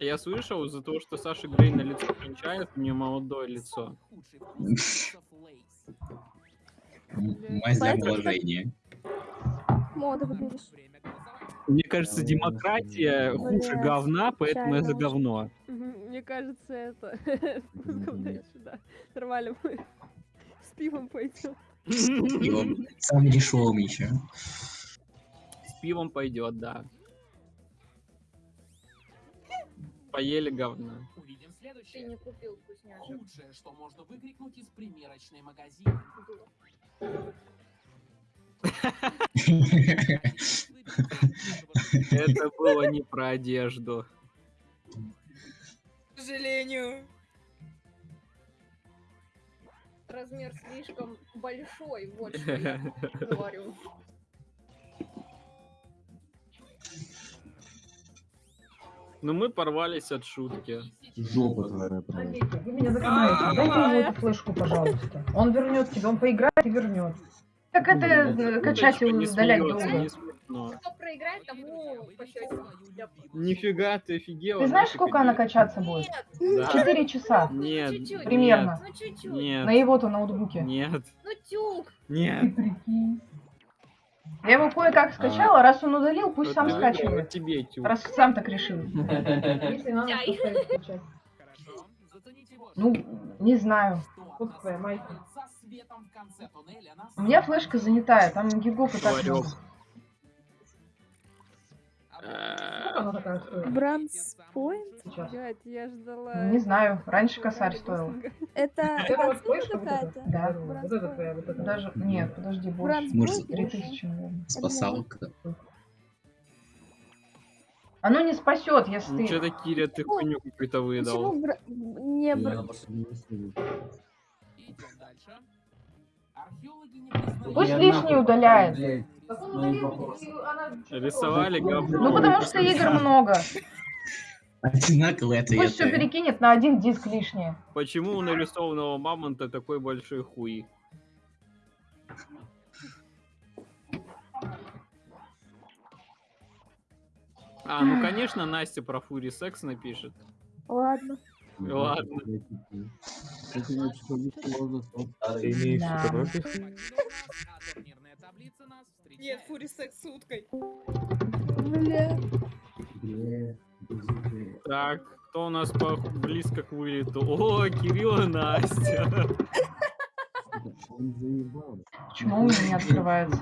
Я слышал, из-за того, что Саша Грей на лицо кончает, у нее молодое лицо. Мазь. Мода выберешь. Мне кажется, демократия хуже говна, поэтому я за говно. Мне кажется, это с. Нормально мы с пивом пойдем. Пивом. Самым дешевым еще. С пивом пойдет, да. Поели говна. Увидим Ты следующее. не купил вкусняшек. Худшее, что можно выкрикнуть из примерочной магазина. Это было не про одежду. К сожалению. Размер слишком большой, вот что я говорю. Ну мы порвались от шутки. Жопа твоя просто. Олег, вы меня закрываете. Дайте ему эту флешку, пожалуйста. Он вернет тебе, он поиграет и вернет. Так это э, качать и не удалять долго. Кто проиграет, тому. Нифига ты офигела. Ты знаешь, сколько она качаться будет? Четыре часа. Нет, чуть-чуть. Примерно. ну чуть-чуть. Нет, На его-то ноутбуке. нет, Ну тюк. Ты нет. прикинь. Я его кое-как скачала, раз он удалил, пусть Вот сам скачивает. тебе. Раз сам так решил. Если надо, то. Ну, не знаю. Вот твоя майка. У меня флешка занятая, там гигов и так много. Сколько она такая стоит? Бранс Пойнт? Сейчас. Блядь, я ждала... Не знаю, раньше косарь стоил. Это вот флешка какая-то? Да. Бранс Вот это Пойнт. твоя, вот это. Даже, нет, подожди, больше. Может, Пойнт? Три тысячи, наверное. Спасалка. Оно не спасет, если Ну ты... что-то, Киря, ты хуйню какую-то выдал. Почему не Пусть лишний удаляет. Блядь. Рисовали говно. Ну потому что игр много. Одинаковые Пусть все перекинет на один диск лишнее. Почему у нарисованного мамонта такой большой хуй? А, ну конечно, Настя про фури секс напишет. Ладно. Ладно. Ты Нет, фури секс с уткой. Бля. Так, кто у нас по- близко к вылету? О, Кирилл и Настя. Почему у меня не открывается?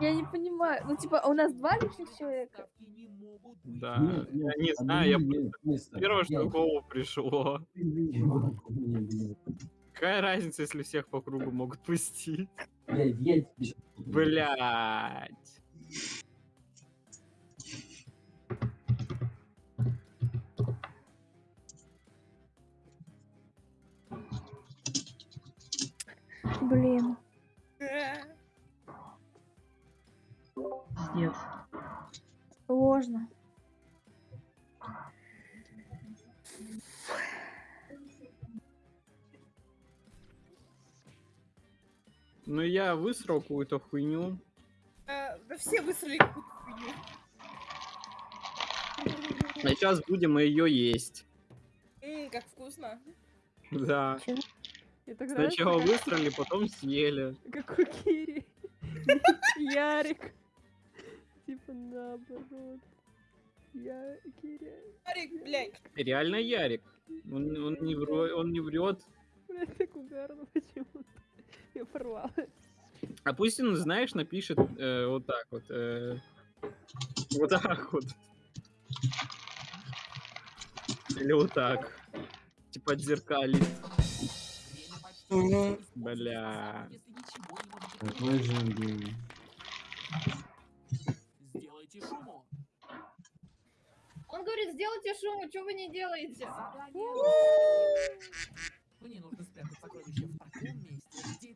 Я не понимаю. Ну, типа, у нас два лишних человека. Да, Нет, я не знаю, я первое, что в голову пришло. Какая разница, если всех по кругу могут пустить? Блядь, я щас- Блять. Блин. Пиздец. Сложно. Ну я высрал какую-то хуйню. Да все высрали какую-то хуйню. А сейчас будем ее есть. Ммм, как вкусно. Да. Сначала как- высрали, потом съели. Как у Кири. Ярик. Типа наоборот. Я Киря. Арик, блядь. Реально Ярик. Он, он не врет, он не врет. Блядь, так угарно почему-то. Я порвала. А пусть он, знаешь, напишет э, вот так вот. э, вот так вот. Или вот так. Типа почти Бля. Какой же он гений. Сделайте шуму. Он говорит, сделайте шум, что вы не делаете? Мне нужно спрятать сокровище в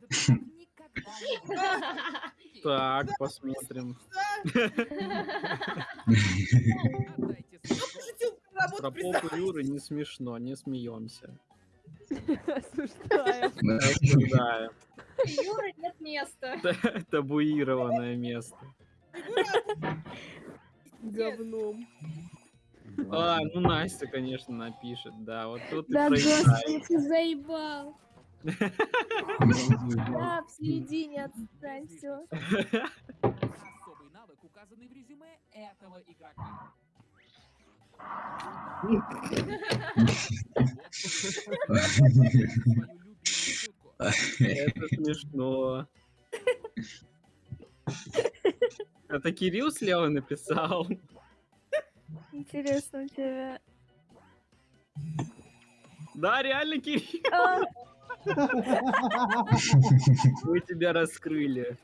Так, посмотрим. Про попу Юры не смешно, не смеемся. Осуждаем. Юра, нет места. Табуированное место. Говном. А, ну Настя, конечно, напишет, да. Вот тут и Да, проиграет. господи, ты заебал. Да, в середине отстань, все. Особый навык, указанный в резюме этого игрока. Это смешно. Это Кирилл слева написал. Интересно у тебя. Да, реально, Кирилл, мы тебя раскрыли.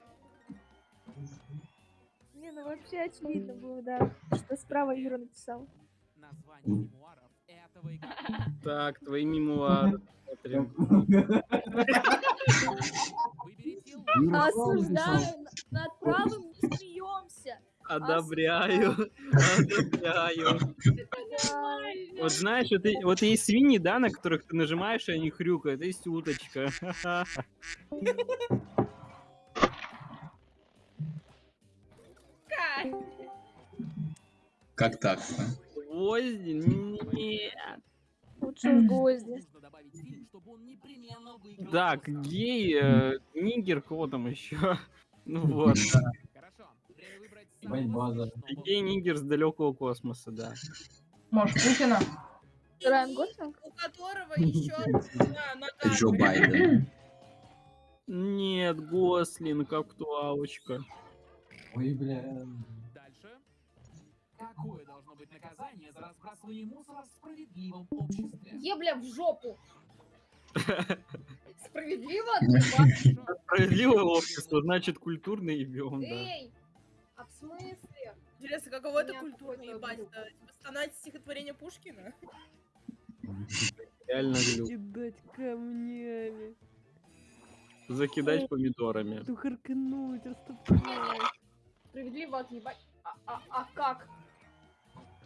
Не, ну вообще очевидно было, да, что справа Юра написал. Название мемуаров этого игрока. Так, твои мемуары. Смотрим. Осуждаю, над правым не смеемся. Одобряю. Одобряю. Вот знаешь, вот, вот есть свиньи, да, на которых ты нажимаешь, и они хрюкают. Есть уточка. Как так-то? Гвозди? Нет. Лучше уж гвозди. Так, гей, э, нигер, кого там еще? Ну вот, да. Хорошо. Время выбрать Ебать, самого база. смешного. Гей, нигер с далекого космоса, да. Может, Путина? Райан Гослинг? У которого еще одна нога. Джо Байден. Нет, Гослинг, актуалочка. Ой, бля. Дальше. Какое должно быть наказание за разбрасывание мусора в справедливом обществе? Ебля в жопу. Справедливо? Справедливое общество, значит культурно ебем, да. Эй, в смысле? Интересно, каково это культурно ебать? Типа Стонать стихотворение Пушкина? Реально глюк. Кидать камнями. Закидать помидорами. Тухаркнуть, растопать. Справедливо отъебать? А, а, а как?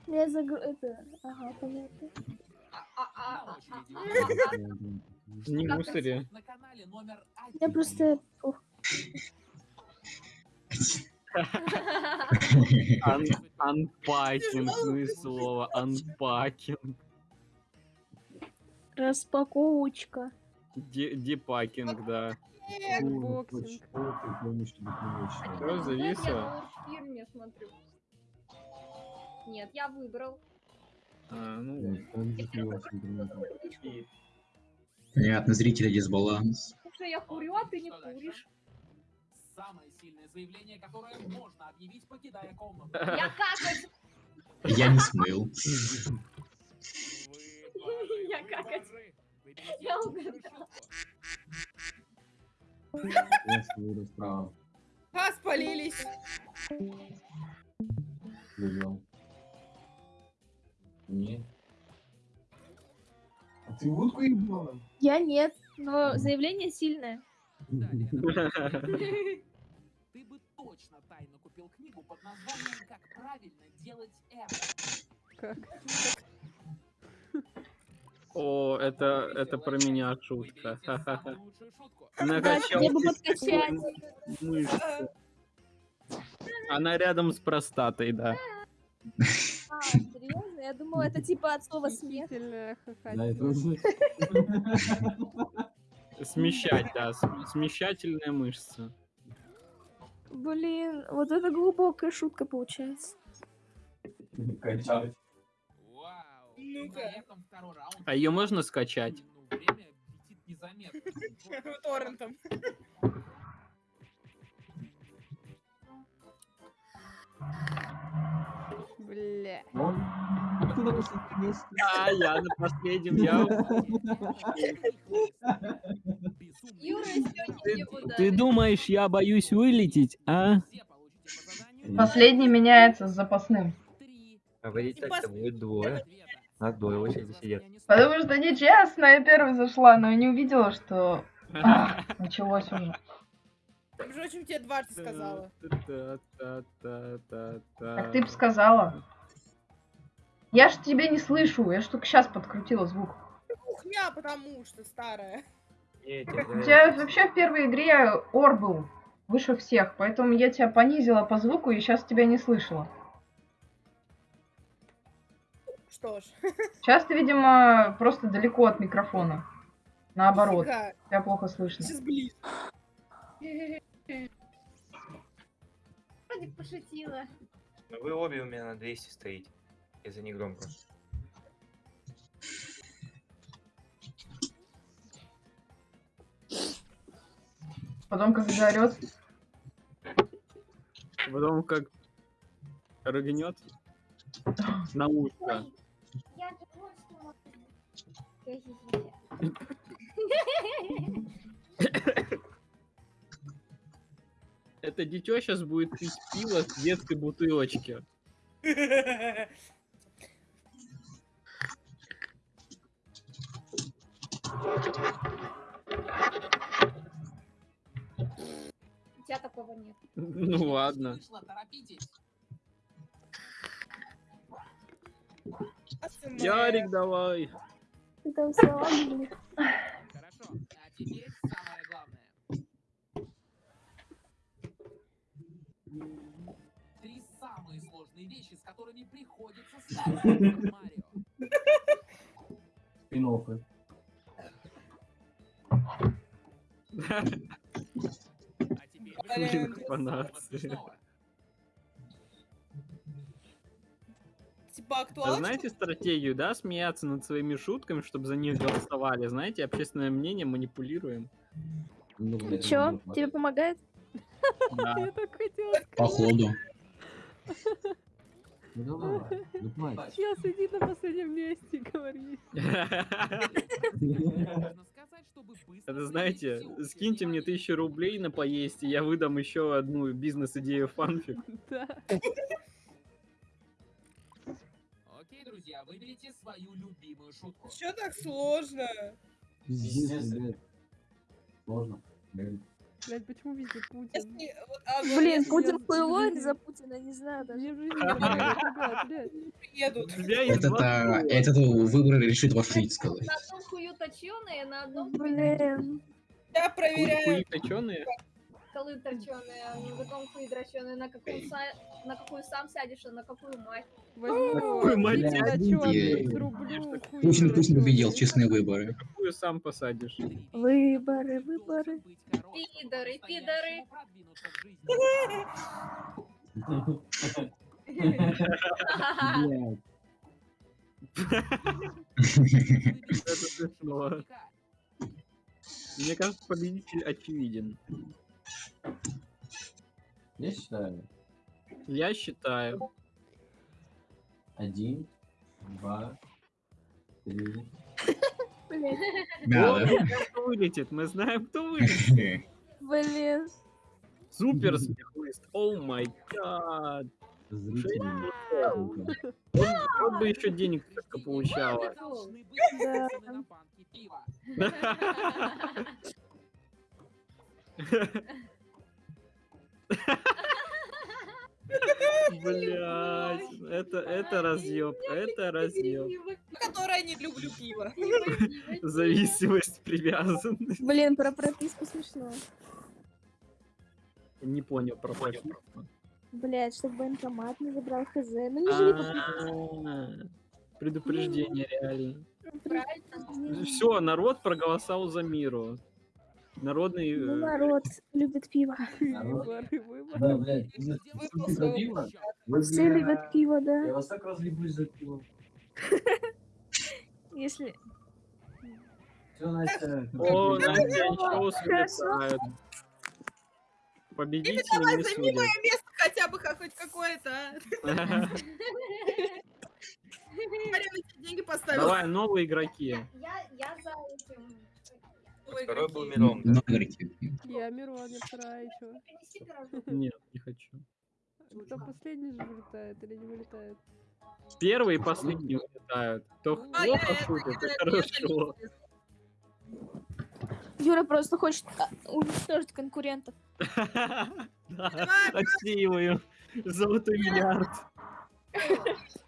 Я загру... Это... Ага, понятно. А, а, а, а. Не мусори. Я просто... Unpacking, ну и слово, unpacking. распаковочка. De- Depacking, да. Boxing. Что, зависло? Я смотрю. Нет, я выбрал. А, ну, Понятно, зрители дисбаланс. Слушай, я курю, а ты не куришь. Самое сильное заявление, которое можно объявить, покидая комнату. Я какать! Я не смыл. Я какать. бомжи. Выберите Я угадала. шутку. А, спалились. Не. А ты утку ебала? Я нет, но заявление сильное. Далее, например, Ты бы точно тайно купил книгу под названием «Как правильно делать это». Как? О, это, это про меня шутка. Накачал мышцы. Она рядом с простатой, да. А, серьезно? Я думала, это типа от слова смех. Восхитительная Да, это хохотина. уже. Смещать, да. см- Смещательная мышца. Блин, вот это глубокая шутка получается. Качать. Ну-ка. А ее можно скачать? Торрентом. Бля. А кто на последнем месте? А, я на последнем, я... Ты думаешь, я боюсь вылететь, а? Последний меняется с запасным. И так-то будет двое. А двое очереди сидят. Потому что нечестно, я первой зашла, но я не увидела, что а, началось уже. Между прочим, тебе дважды сказала. Так ты бы сказала. Я ж тебя не слышу, я ж только сейчас подкрутила звук. Кухня, потому что старая. Нет, У тебя вообще в первой игре ор был выше всех, поэтому я тебя понизила по звуку и сейчас тебя не слышала. что ж. Сейчас ты, видимо, просто далеко от микрофона. Наоборот, Нифига, тебя плохо слышно. Сейчас ближе. Вроде пошутила. Вы обе у меня на 200 стоите. Это не громко. Потом, как заорет, Потом как рыгнет на ушко. Это дитё сейчас будет пить пиво с детской бутылочки. У тебя такого нет. Ну ладно. Ярик, давай. Ты там слова были. Хорошо, а теперь самое главное. Три самые сложные вещи, с которыми приходится сталкиваться Марио. Спин-оффы. Блин, вы фанат. снова. Типа А актуально. знаете стратегию, да, смеяться над своими шутками, чтобы за них голосовали? Знаете, общественное мнение манипулируем. Ну, чё, тебе помогает? Да. Я так хотела. Походу. Ну давай, ну давай. Чел сидит на последнем месте, говорит. Это знаете, скиньте мне тысячу рублей на поесть, и я выдам еще одну бизнес-идею фанфик. Да. Окей, друзья, выберите свою любимую шутку. Чё так сложно? Сложно. Блин. Блядь, почему везде Путин? Если, вот, а, Блин, если Путин хуйло за Путина, не знаю даже. Мне в жизни не нравится, блядь. есть Этот, а, этот выбор решит ваш жить, сказать. На одном хую точеные, на одном Блин. Я проверяю. хуи точёные? Колы торченые, на другом хуи дроченые, на какую, са- на какую сам сядешь, а на какую мать. Возьму Какой мать срублю, хуй Путин, Путин победил, честные выборы. Какую сам посадишь? Выборы, выборы. Пидоры. Блядь. Это смешно. Мне кажется, победитель очевиден. Я считаю. Я считаю. Один, два, три. Блин. Да, О, да. знаем, кто вылетит. Мы знаем, кто вылетит. Блин. Супер смехлыст. О май гад. Вот бы еще денег только получала. Блять, это, это разъеб, это разъеб. Которая не люблю пиво. Зависимость, привязанность. Блин, про прописку смешно. Не понял про прописку. Блять, чтобы банкомат не забрал хз. Ну не живи А, Предупреждение реально. Все, народ проголосовал за миру. Народный... Ну, э, народ любит пиво. Народ. Да, блядь. Вы пиво? Вы, Все любят пиво, Я да. вас так разлюблюсь за пиво. Если... Все, Настя. О, Настя Хорошо. улетают. Победители Давай, не займи мое судят. место хотя бы хоть какое-то. а. Смотри, тебе деньги поставил. Давай, новые игроки. Я, я за этим. Новые Второй был. Мирон, да? Ну, говорите. Я Мирон, я вторая, пирожок. Нет, не хочу. Кто последний же вылетает или не вылетает? Первые и последние улетают. Кто А, я плохо шутит, это хорошо. Юра просто хочет а, уничтожить конкурентов. Да, отсеиваю. Золотой миллиард.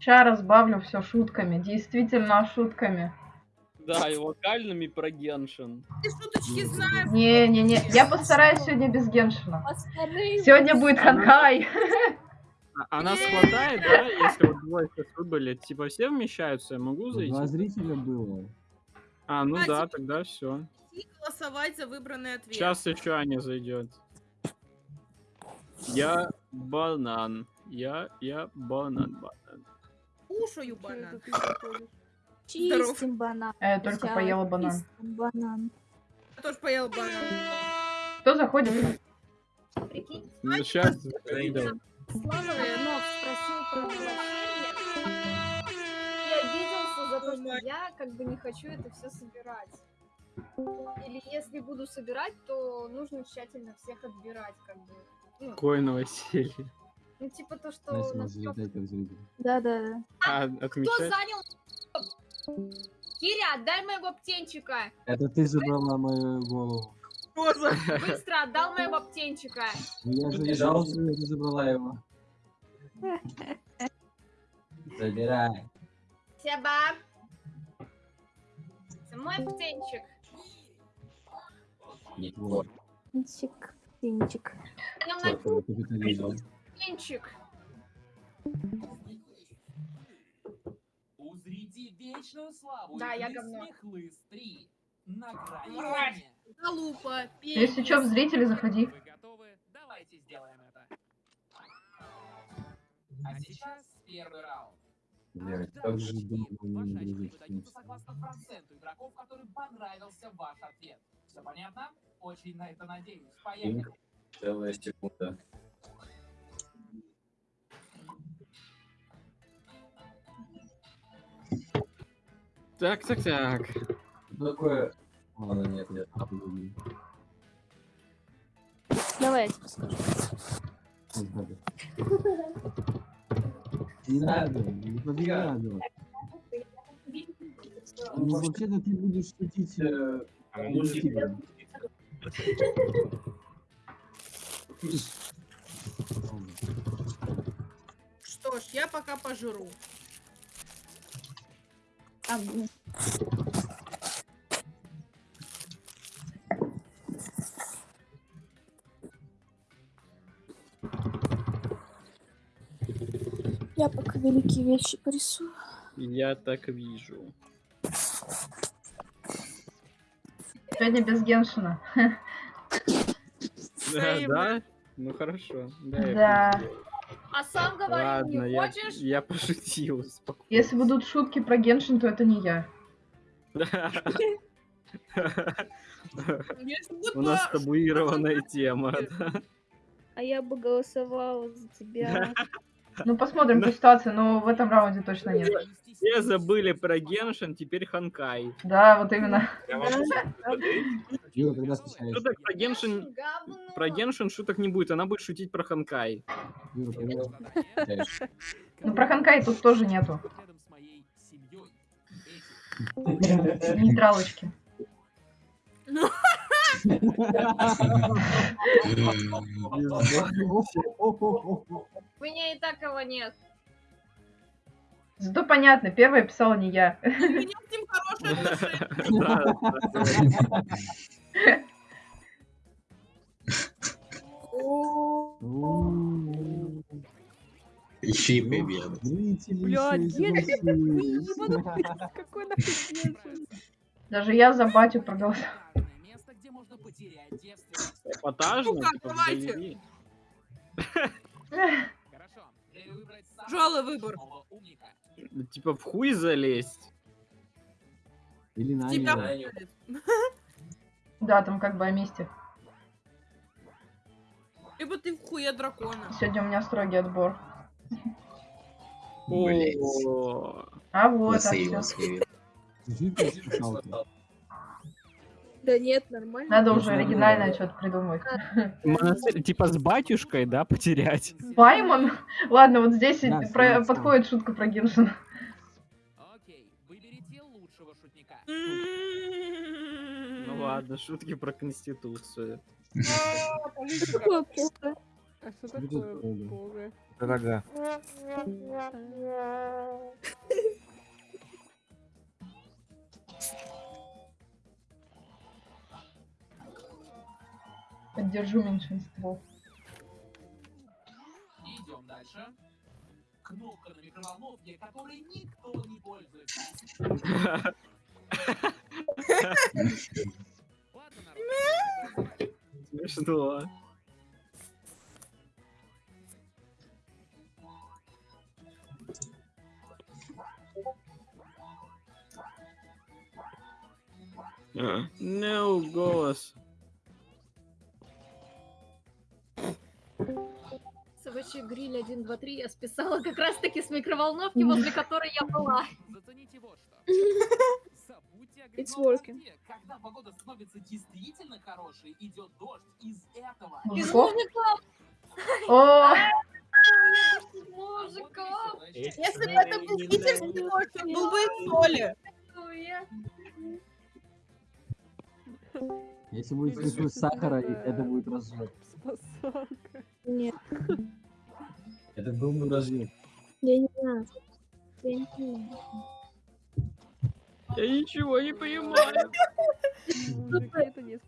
Сейчас разбавлю все шутками. Действительно шутками. Да, и локальными про Геншин. Ты шуточки знаешь? Не-не-не, я постараюсь сегодня без Геншина. Сегодня будет ханкай. А, а нас хватает, да, если вот двое сейчас выбыли, типа все вмещаются, я могу зайти? Два зрителя было. А, ну да, тогда все. И голосовать за выбранный ответ. Сейчас еще Аня зайдет. Я банан. Я, я банан, банан. Кушаю банан. чистим банан. А я только поела банан. банан. Я тоже поел банан. Кто заходит? Прикинь, Ну сейчас. Слава Иванов спросил про возвращение и обиделся за то, что я как бы не хочу это все собирать. Или если буду собирать, то нужно тщательно всех отбирать, как бы. Ну, Какое новоселье. Ну, типа то, что... Настя, на вас трёх- залетайте в зрителя. Да-да-да. А, Кто занял... Киря, отдай моего птенчика! Это ты забрала мою голову. Быстро отдал моего птенчика! Ну, Я же не жал, что ты забрала его. Забирай. Себа! Это мой птенчик. Не твой. Пинчик, пинчик. Птенчик. Узрите вечную славу Да, я говно. Смехлыс 3. На грани. Залупа. Если что, в зрители заходи. Вы готовы? Давайте сделаем это. А сейчас первый раунд. Же не согласно проценту игроков, понравился ваш ответ. Все понятно? Очень на это надеюсь. Поехали. Целая секунда. Так, так, так. Такое... Ладно, нет, нет. Давай я тебе скажу. Не надо. Не надо. Ну, вообще-то ты будешь шутить... э, Ну, негативно. Что ж, я пока пожру. Я пока великие вещи порисую. Я так вижу. Сегодня без Геншина. Да, да? Ну хорошо. Да. я Да. А сам говорил, Ладно, не я, хочешь? я пошутил. спокойно. Если будут шутки про Геншин, то это не я. У нас табуированная тема. А я бы голосовала за тебя. Ну, посмотрим по ситуации, но в этом раунде точно нет. Все забыли про Геншин, теперь Ханкай. Да, вот именно. Шуток про Геншин, про Геншин шуток не будет, она будет шутить про Ханкай. Ну, про Ханкай тут тоже нету. Нейтралочки. У меня и так его нет. Зато понятно, первая писала не я. У меня с ним хорошие. Еще и. Зрители Блядь, еще и Геншин, заголосуют. ебанутый, какой нахуй? Даже я за батю проголосовала. шикарное место, где можно потерять девственность. Эпатажно, Ну как, типа, давайте. Хорошо. Тяжелый выбор. умника. Типа в хуй залезть. Или на Тебя. Да, там как бы о месте. Либо ты в хуе дракона. Сегодня у меня строгий отбор. О, А вот, а Засейвил Да нет, нормально. Надо уже оригинальное что-то придумать. монастырь, типа с батюшкой, да, потерять. Паймон? Ладно, вот здесь Да, про- согласен. подходит шутка про Геншина. Окей, выберите лучшего шутника. Ну ладно, шутки про конституцию. А, политика. Какое плохо. А что такое бога? Дорога. Поддержу меньшинство. Идем дальше. Кнопка на микроволновке, которой никто не пользуется. Смешно. А, No, голос. Собачий гриль 1, 2, 3 я списала как раз таки с микроволновки, возле которой я была. Зацените вот что. Забудьте о It's working. Когда погода становится действительно хорошей, идет дождь из этого. Из Мужиков! Если бы это был питерский дождь, он был бы из соли. Я- Если будет вкус сахара, это будет разжиг. Спасалка. Нет, Это был бы разъем. я не знаю. Я не знаю. Я ничего не понимаю. Это не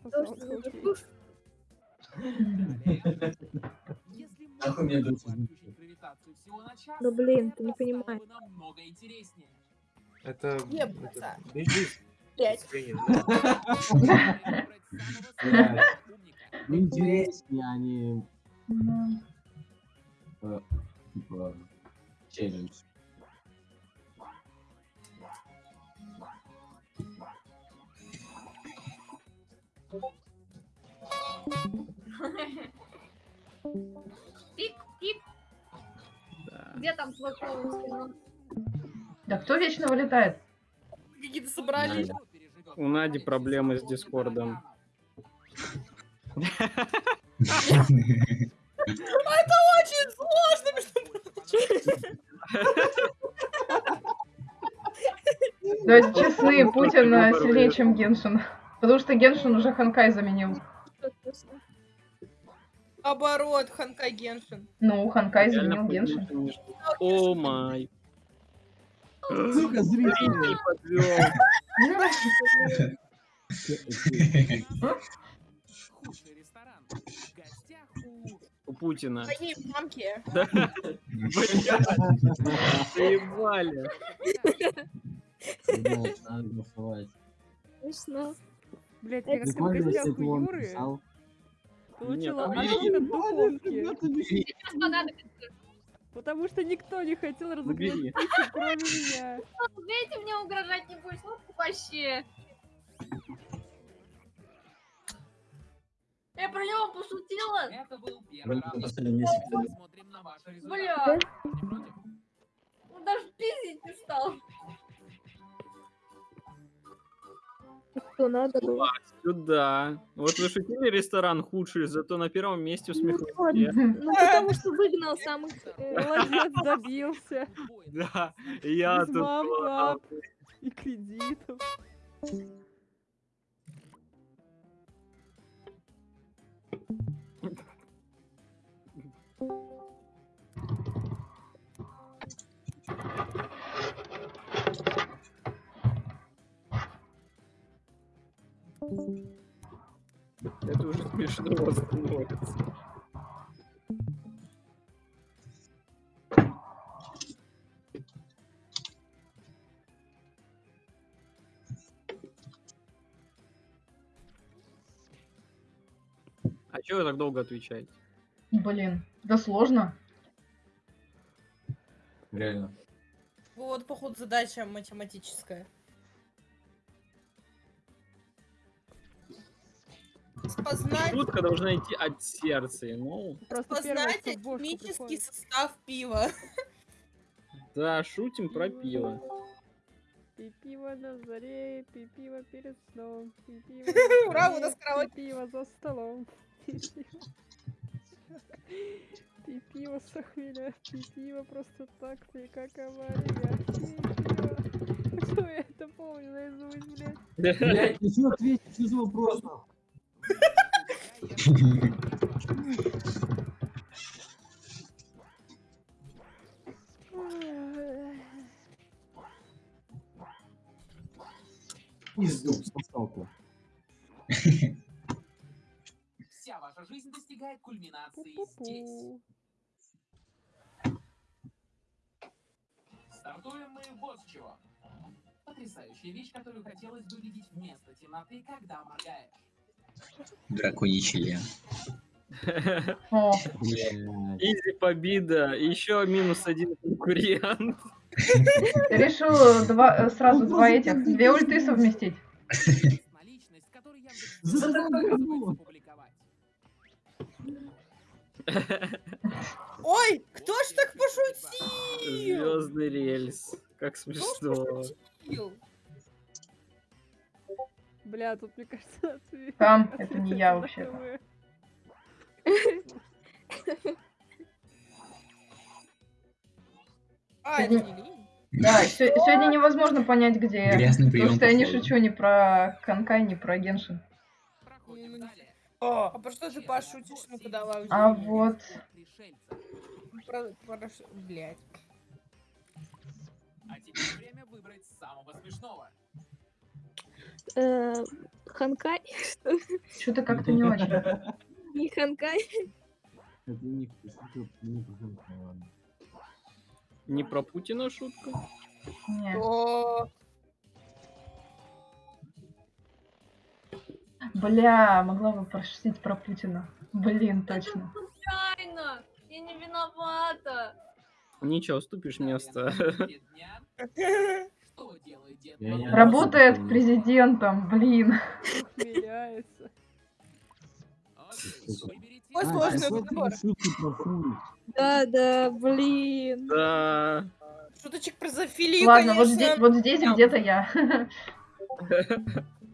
Да блин, ты не понимаешь. Это... Пять. Интереснее, они... М, Э, Типа, челлендж. Пик, пик, Да. где там твой? Ну, Да кто вечно вылетает? Какие-то собрались. Надя. У Нади проблемы с Дискордом. Очень сложно, между Давайте честны, Ну, Путин только э, выбор сильнее, чем Геншин. Потому что Геншин уже Ханкай заменил. Наоборот, Ханкай Геншин. Ну, Ханкай заменил Геншин. О май. Сука, подвел. у... Путина. Моей мамки. Заебали. Надо голосовать. Смешно. Блять, я как в Прикольно, если гостях у Юры получила ожог от духовки. Потому что никто не хотел разыграть Убери. пиццу, кроме меня. Видите, мне угрожать не будешь. Ну, вообще. Я про него пошутила. Это был первый раунд. Посмотрим на ваши результаты. Бля, он даже пиздить не стал. Что надо было? Сюда. Вот вы шутили ресторан худший, зато на первом месте Ну, усмехнулись. вот, Я. ну, потому что выгнал самых... э, Молодец, добился. Да, я тут... и кредитов. Это уже смешно становится. Чего вы так долго отвечаете? Блин, да сложно. Реально. Вот, походу, задача математическая. Спознать, Шутка должна идти от сердца. Ну, Просто бошку химический приходит. состав пива. да, шутим про пиво. Пей пиво на заре, пей пиво перед сном, пей пиво Ура, у нас пей пиво за столом. Пей пиво. С охмеля, пей пиво просто так, пей как авария. Что я это помню наизусть, блядь? Ну что ответить, что за вопрос? Пизду, сосалку. Жизнь достигает кульминации здесь. Пу-пу-пу. Стартуем мы вот с чего. Потрясающая вещь, которую хотелось бы видеть вместо темноты, когда моргаешь. Драконий член. Изи победа. Еще минус один конкурент. решил два, сразу два этих, две ульты совместить? Ой, кто ж так пошутил? Звездный рельс. Как смешно. Бля, тут, мне кажется, ответ. Там, это не я вообще-то. А, это. Да, сегодня невозможно понять, где я. Грязный Потому что я не шучу ни про Канкай, ни про Геншин. О, а про что ты пошутишь? Ну-ка давай. А уже. вот. Про, про блядь. А теперь время выбрать самого смешного. Э, Ханкай? что-то как-то не очень. Не Ханкай? Это не про Путина шутка? Не. О, Бля, могла бы прошутить про Путина. Блин, точно. Случайно! Я не виновата! Ничего, уступишь место. Работает президентом, блин. Ой, А, сложный это выбор. Да, да, блин. Да. Шуточек про зоофилию, Ладно, вот здесь, вот здесь где-то я.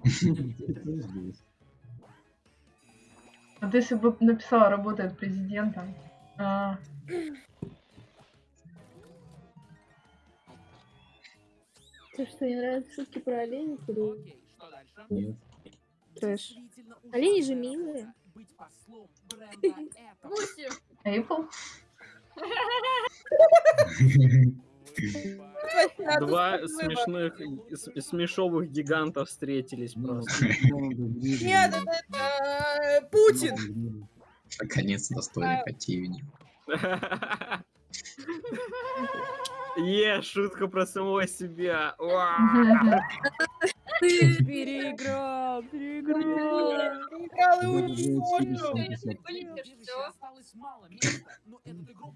Здесь. Вот если бы написала работает президентом. А, Тебе что, не нравятся шутки про оленей? или? Нет. Трэш? Олени же милые. Эйпл? Два смешных, смешовых гигантов встретились Ну, просто. Нет, это, э, Путин. Наконец достойный противник. Е, шутка про самого себя. Уа! Переиграл, переиграл. Играл и уничтожил. осталось мало места, но этот игрок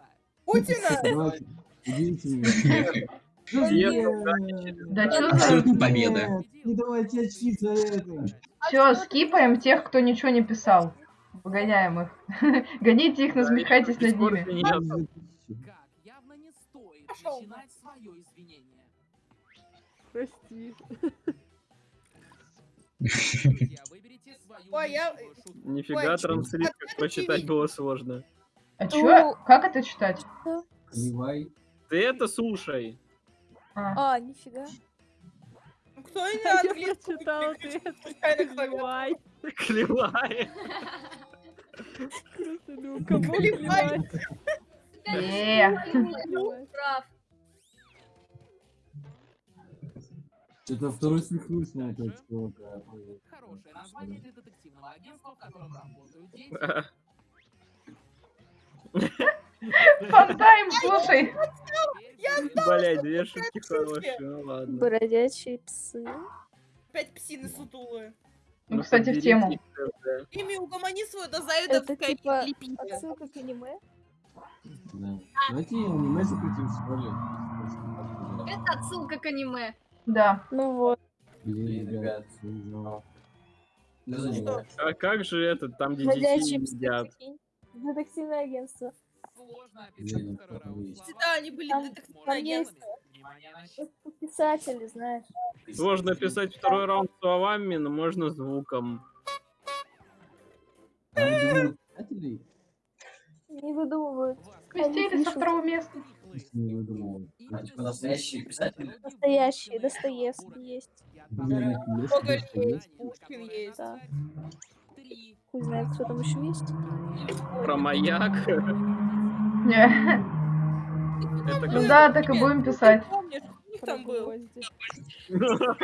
Путина? Да Абсолютно за... победа. Не давайте очки за это. Все, скипаем тех, кто ничего не писал. Выгоняем их. Гоните их, насмехайтесь над ними. Нет. Как явно не стоит Пошёл начинать свое извинение. Прости. Ой, я-. Нифига, транслит, как прочитать было сложно. А чё? Как это читать? Кривай. Ты это слушай. А, А, нифига. Ну, Кто прочитал переключил ответ. случайно клавиатуру? Клевай. Клевая. Просто, ну, кому Клевай. Что-то второй свихнусь на чувака. Хорошее название для детективного агентства, в котором работают дети. Фантайм, слушай. Блять, две шутки хорошие, ну ладно. Бродячие псы. Опять псины сутулые. Ну, кстати, в тему. Ими угомони свою Это типа отсылка к аниме? Да. Давайте аниме запретим, ли. Это отсылка к аниме. Да. Ну вот. Блин, ребят, Ну, занимаюсь. А как же этот, там где псы, едят? Детективное агентство. Сложно описать Блин, второй раунд. Да, они были на счет. Писатели, знаешь. Сложно писать второй раунд словами, но можно звуком. Не выдумывают. Крестили со второго места. Не выдумывают. Настоящий писатель? Настоящие, Достоевский есть. Гоголь есть, Пушкин есть. Хуй знает, кто там еще есть. Про маяк. Не. Ну да, так и будем писать. Там был?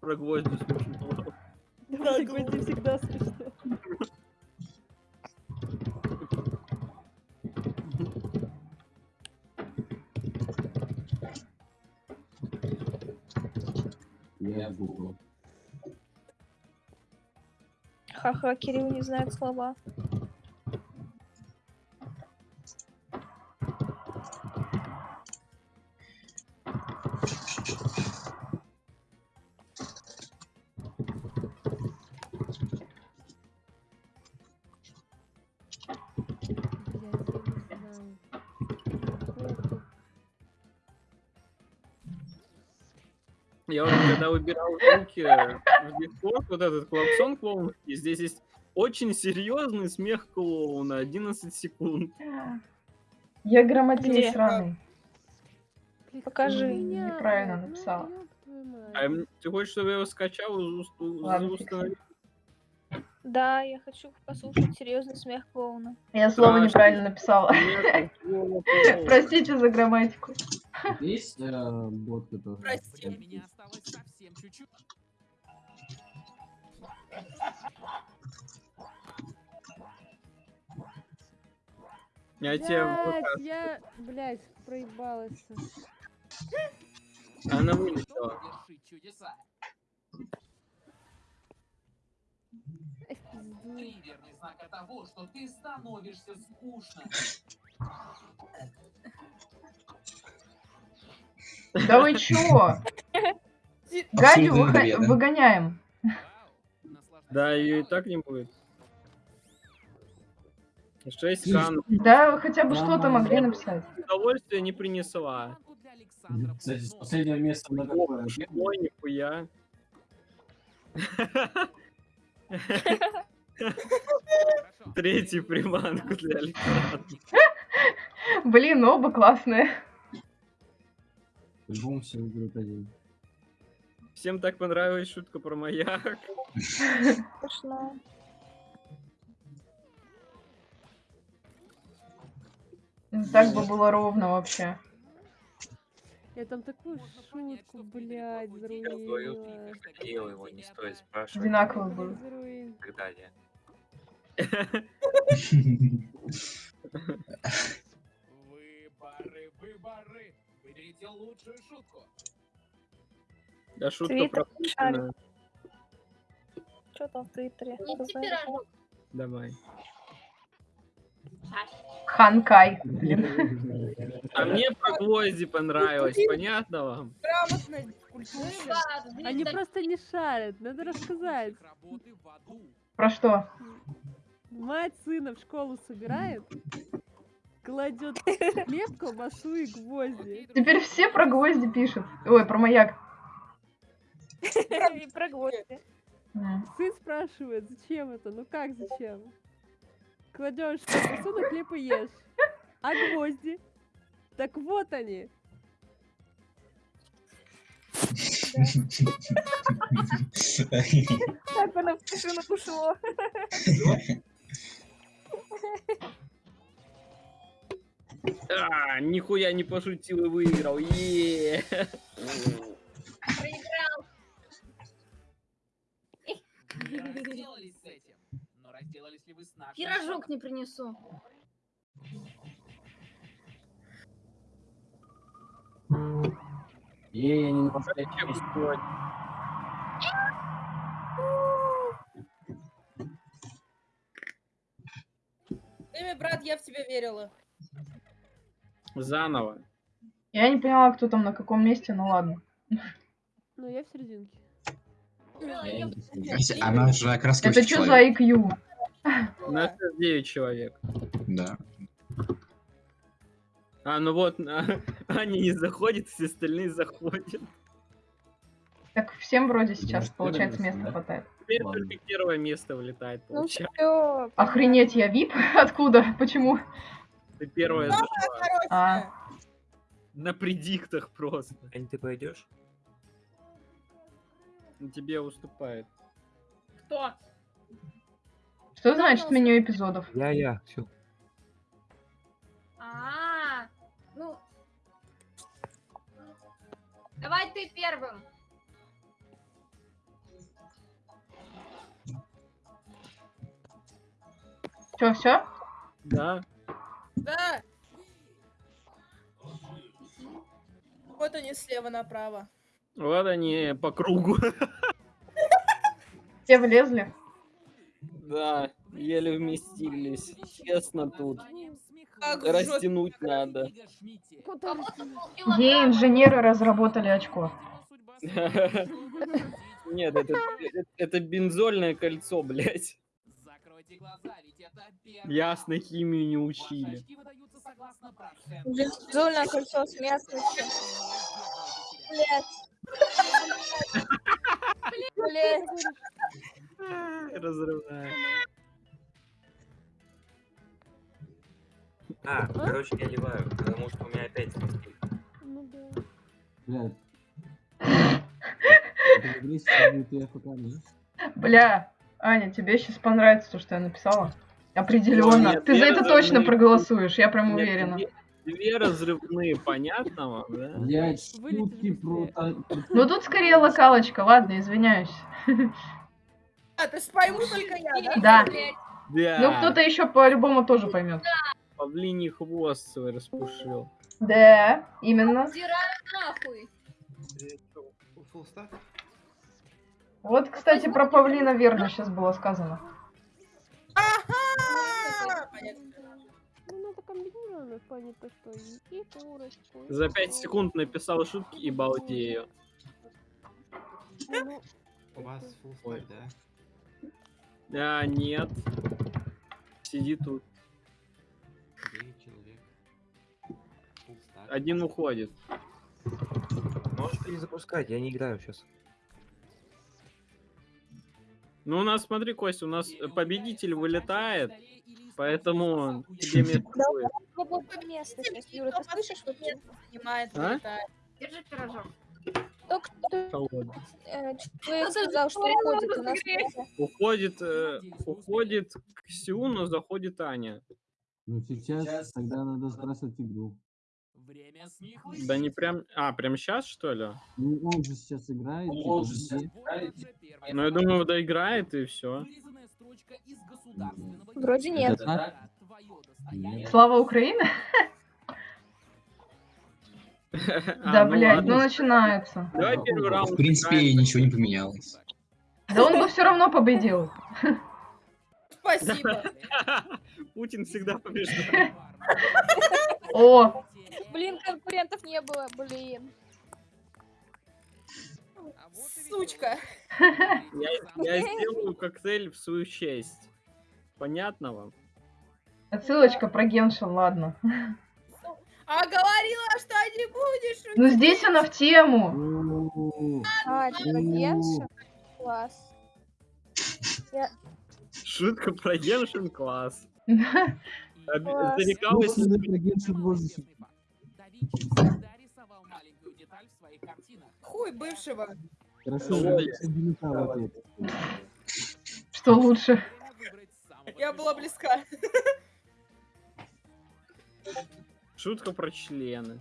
Про гвозди смешно. Да, гвозди всегда смешно. Я Google. Ха-ха, Кирилл не знает слова. Я вот когда выбирал звуки в Discord, вот этот клаксон клоунский, здесь есть очень серьезный смех клоуна, 11 секунд. Я грамотей сраный. Покажи. Неправильно написала. мать. А ты хочешь, чтобы я его скачал и установил? Да, я хочу послушать серьезный смех клоуна. Я слово неправильно написала. Простите за грамматику. Есть э, бот, который... Прости. Времени осталось совсем чуть-чуть. Я тебе я, блядь, проебалась. Она вылетела. Вершить чудеса. Ай, в пизду. Три верный знака того, что ты становишься скучным. Да вы чё? Гадю Абсолютно выхо- вредно. выгоняем. Да, ее и так не будет. 6 кан. Да, хотя бы что-то могли написать. Удовольствие не принесла. Кстати, с последнего места на какое? Ой, нихуя. Третий приманку для Александра. Блин, оба классные. По-любому все выберут один. Всем так понравилась шутка про маяк. Смешно. Так бы было ровно вообще. Я там такую шутку, блядь, Я говорил, заруинила. Кирилл его не стоит спрашивать Одинаковый был. И так далее. Выборы, выборы. Выберите лучшую шутку. Да шутка Твиттер про Путина. Что там в Твиттере? Не. Давай. Ханкай. А мне про гвозди понравилось, понятно вам? Грамотно, Они просто не шарят, надо рассказать. Про что? Мать сына в школу собирает, кладет хлеб, колбасу и гвозди. Теперь все про гвозди пишут. Ой, про маяк. И про гвозди. Сын спрашивает, зачем это? Ну как зачем? Кладешь на хлеб и ешь. А гвозди? Так вот они. Так оно в тишину ушло. А, нихуя не пошутил и выиграл. Е. проиграл. Не разделались с этим. Но разделались ли вы с нашим Пирожок не принесу. Ей, я не на последнем Зачем месте. сделать? Время, брат, я в тебя верила. Заново. Я не поняла, кто там на каком месте, ну ладно. Ну, я в серединке. Она же окраска Это что за IQ? У нас 9 человек. Да. А, ну вот, Аня не заходит, все остальные заходят. Так всем вроде сейчас, Да, получается, места место, да? хватает. Теперь Ладно. только первое место вылетает, Ну получается. все. Охренеть, я вип? Откуда? Почему? Ты первая зашла. А. На предиктах просто. Ань, ты пойдешь? Тебе уступает. Кто? Что значит меню эпизодов? Я, я, все. А, ну. Давай ты первым. Все, все? Да. Да. Вот они слева направо. Вот они по кругу. Все влезли. Да, еле вместились. Честно тут. Как Растянуть надо. Ей инженеры разработали очко. Нет, это, это, бензольное кольцо, блядь. Ясно, химию не учили. Бензольное кольцо смертности. Блять. Блять. Разрывная. А, короче, я ливаю, потому что у меня опять смерть. Ну да. Блядь. Бля, Аня, тебе сейчас понравится то, что я написала? Определенно. нет, Ты за я это разрывные точно проголосуешь, я прям уверена. Две, разрывные, понятно вам, да? Блядь, Вылетели шутки про- Ну тут скорее локалочка, ладно, извиняюсь. А, ты ж пойму только я, да? Да. Да. Ну кто-то еще по-любому тоже поймет. Павлиний хвост свой распушил. Да, именно. Нахуй. Вот, кстати, про павлина верно сейчас было сказано. Ага! Ну, надо комбинированно в плане то, что и, и курочку. и За 5 курочку. секунд написал шутки и балдею. Ну, У вас stack, да? Да, нет. Сиди тут. Девять человек. Один уходит. Можешь перезапускать, я не играю сейчас. Ну, у нас, смотри, Костя, у нас победитель вылетает, поэтому тебе место будет. Свободное место сейчас. Юра, ты слышишь вообще? Занимает, А? вылетает. Держи пирожок. Только э, человек сказал, что уходит у нас. Уходит, э, уходит Ксю, но заходит Аня. Ну сейчас тогда надо сбрасывать игру. Время с них Да не прям... А, прям сейчас, что ли? Ну он же сейчас играет. Он типа, же сейчас все. Ну, я думаю, доиграет и все. Вроде нет. Слава Украины? Да, блядь, ну начинается. А, Давай первый раунд. В принципе, ничего не поменялось. Да он бы все равно победил. Спасибо. Путин всегда побеждает. О, Блин, конкурентов не было, блин. Сучка. Я, я сделаю коктейль в свою честь. Понятно вам? отсылочка про Геншин, ладно. А говорила, что не будешь. Ну здесь она в тему. Ну, А, типа Геншин? Класс. Шутка про Геншин класс. Зарекалась. Шутить. Картинах. Хуй бывшего. Хорошо, я ответ. Что лучше? Я была близка. Шутка про члены.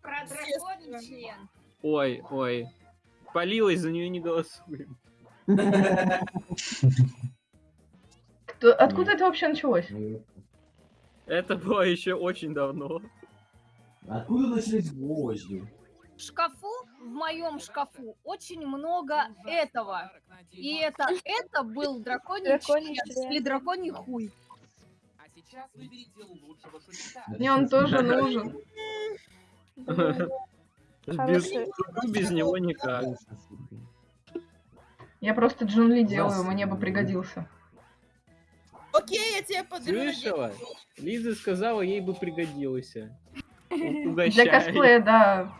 Про драконий член. Ой, ой. Полилась, за нее не голосуем. Откуда это вообще началось? Это было еще очень давно. Откуда начались гвозди? В шкафу, в моем шкафу, очень много этого. И это, это был драконий, член. или драконий хуй. Сейчас выберите лучшего шутника. Мне он тоже нужен. Без, без него никак. Я просто Джун Ли делаю, мне бы пригодился. Окей, я тебе подарю. Слышала? Лиза сказала, ей бы пригодился. Для косплея, да.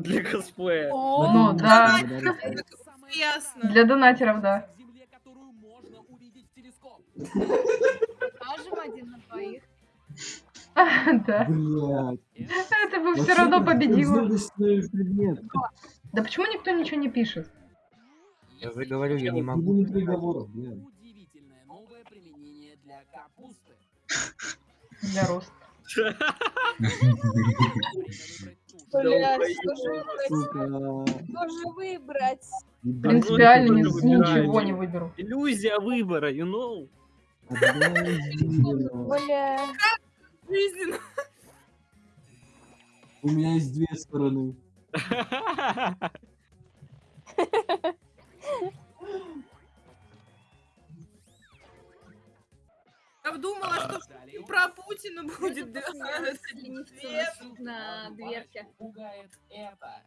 Для косплея. Ну, да. Ясно. Для донатеров, да. Покажем один на двоих. Да. Блядь. Это бы все равно победило. Да почему никто ничего не пишет? Я же говорю, я не могу. Удивительное новое применение для капусты. Для роста. Блядь, что же выбрать? Принципиально ничего не выберу. Иллюзия выбора, you know? Жизненно. Бля. Жизненно. У меня есть две стороны. Я думала, что про Путина будет на дверке. Пугает это.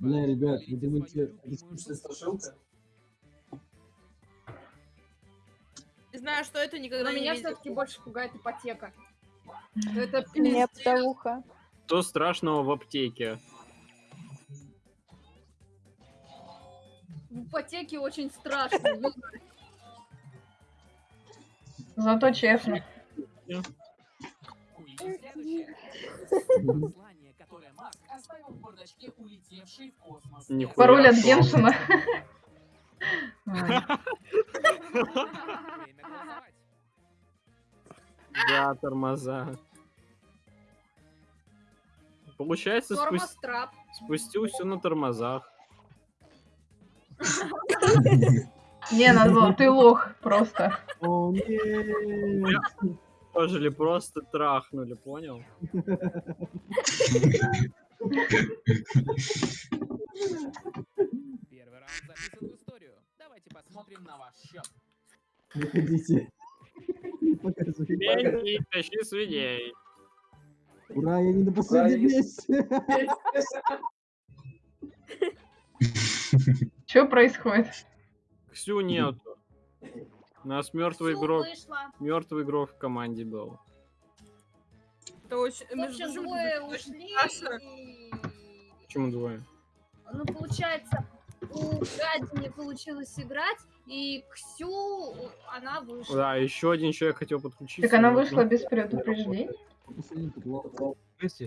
Бля, ребят, вы думаете, это скучная страшилка? Не знаю, что это никогда не меня все-таки больше пугает ипотека. Это Меня пиздец. птауха. Что страшного в аптеке? В ипотеке очень страшно. Зато честно. Следующее. Послание, которое Маск оставил в бардачке, улетевший в космос. Нихуя Пароль от. Геншина. Да, тормоза. Получается, спу- Тормоз-трап. спустил все на тормозах. Не, было, ты лох просто. О, нет! Пожили просто трахнули, понял? Первый раунд записан в историю. Давайте посмотрим на ваш счет. Выходите. Покажи. Тащи свиней. Ура, я не на последнем месте. Что происходит? Ксю нету. У нас мертвый Всё, игрок. вышла. Мертвый игрок в команде был. Это очень... Прочим, двое ушли, и... Почему двое? Ну, получается, у Гади не получилось играть, и Ксю, она вышла. Да, еще один человек хотел подключиться. Так она но- вышла без предупреждения?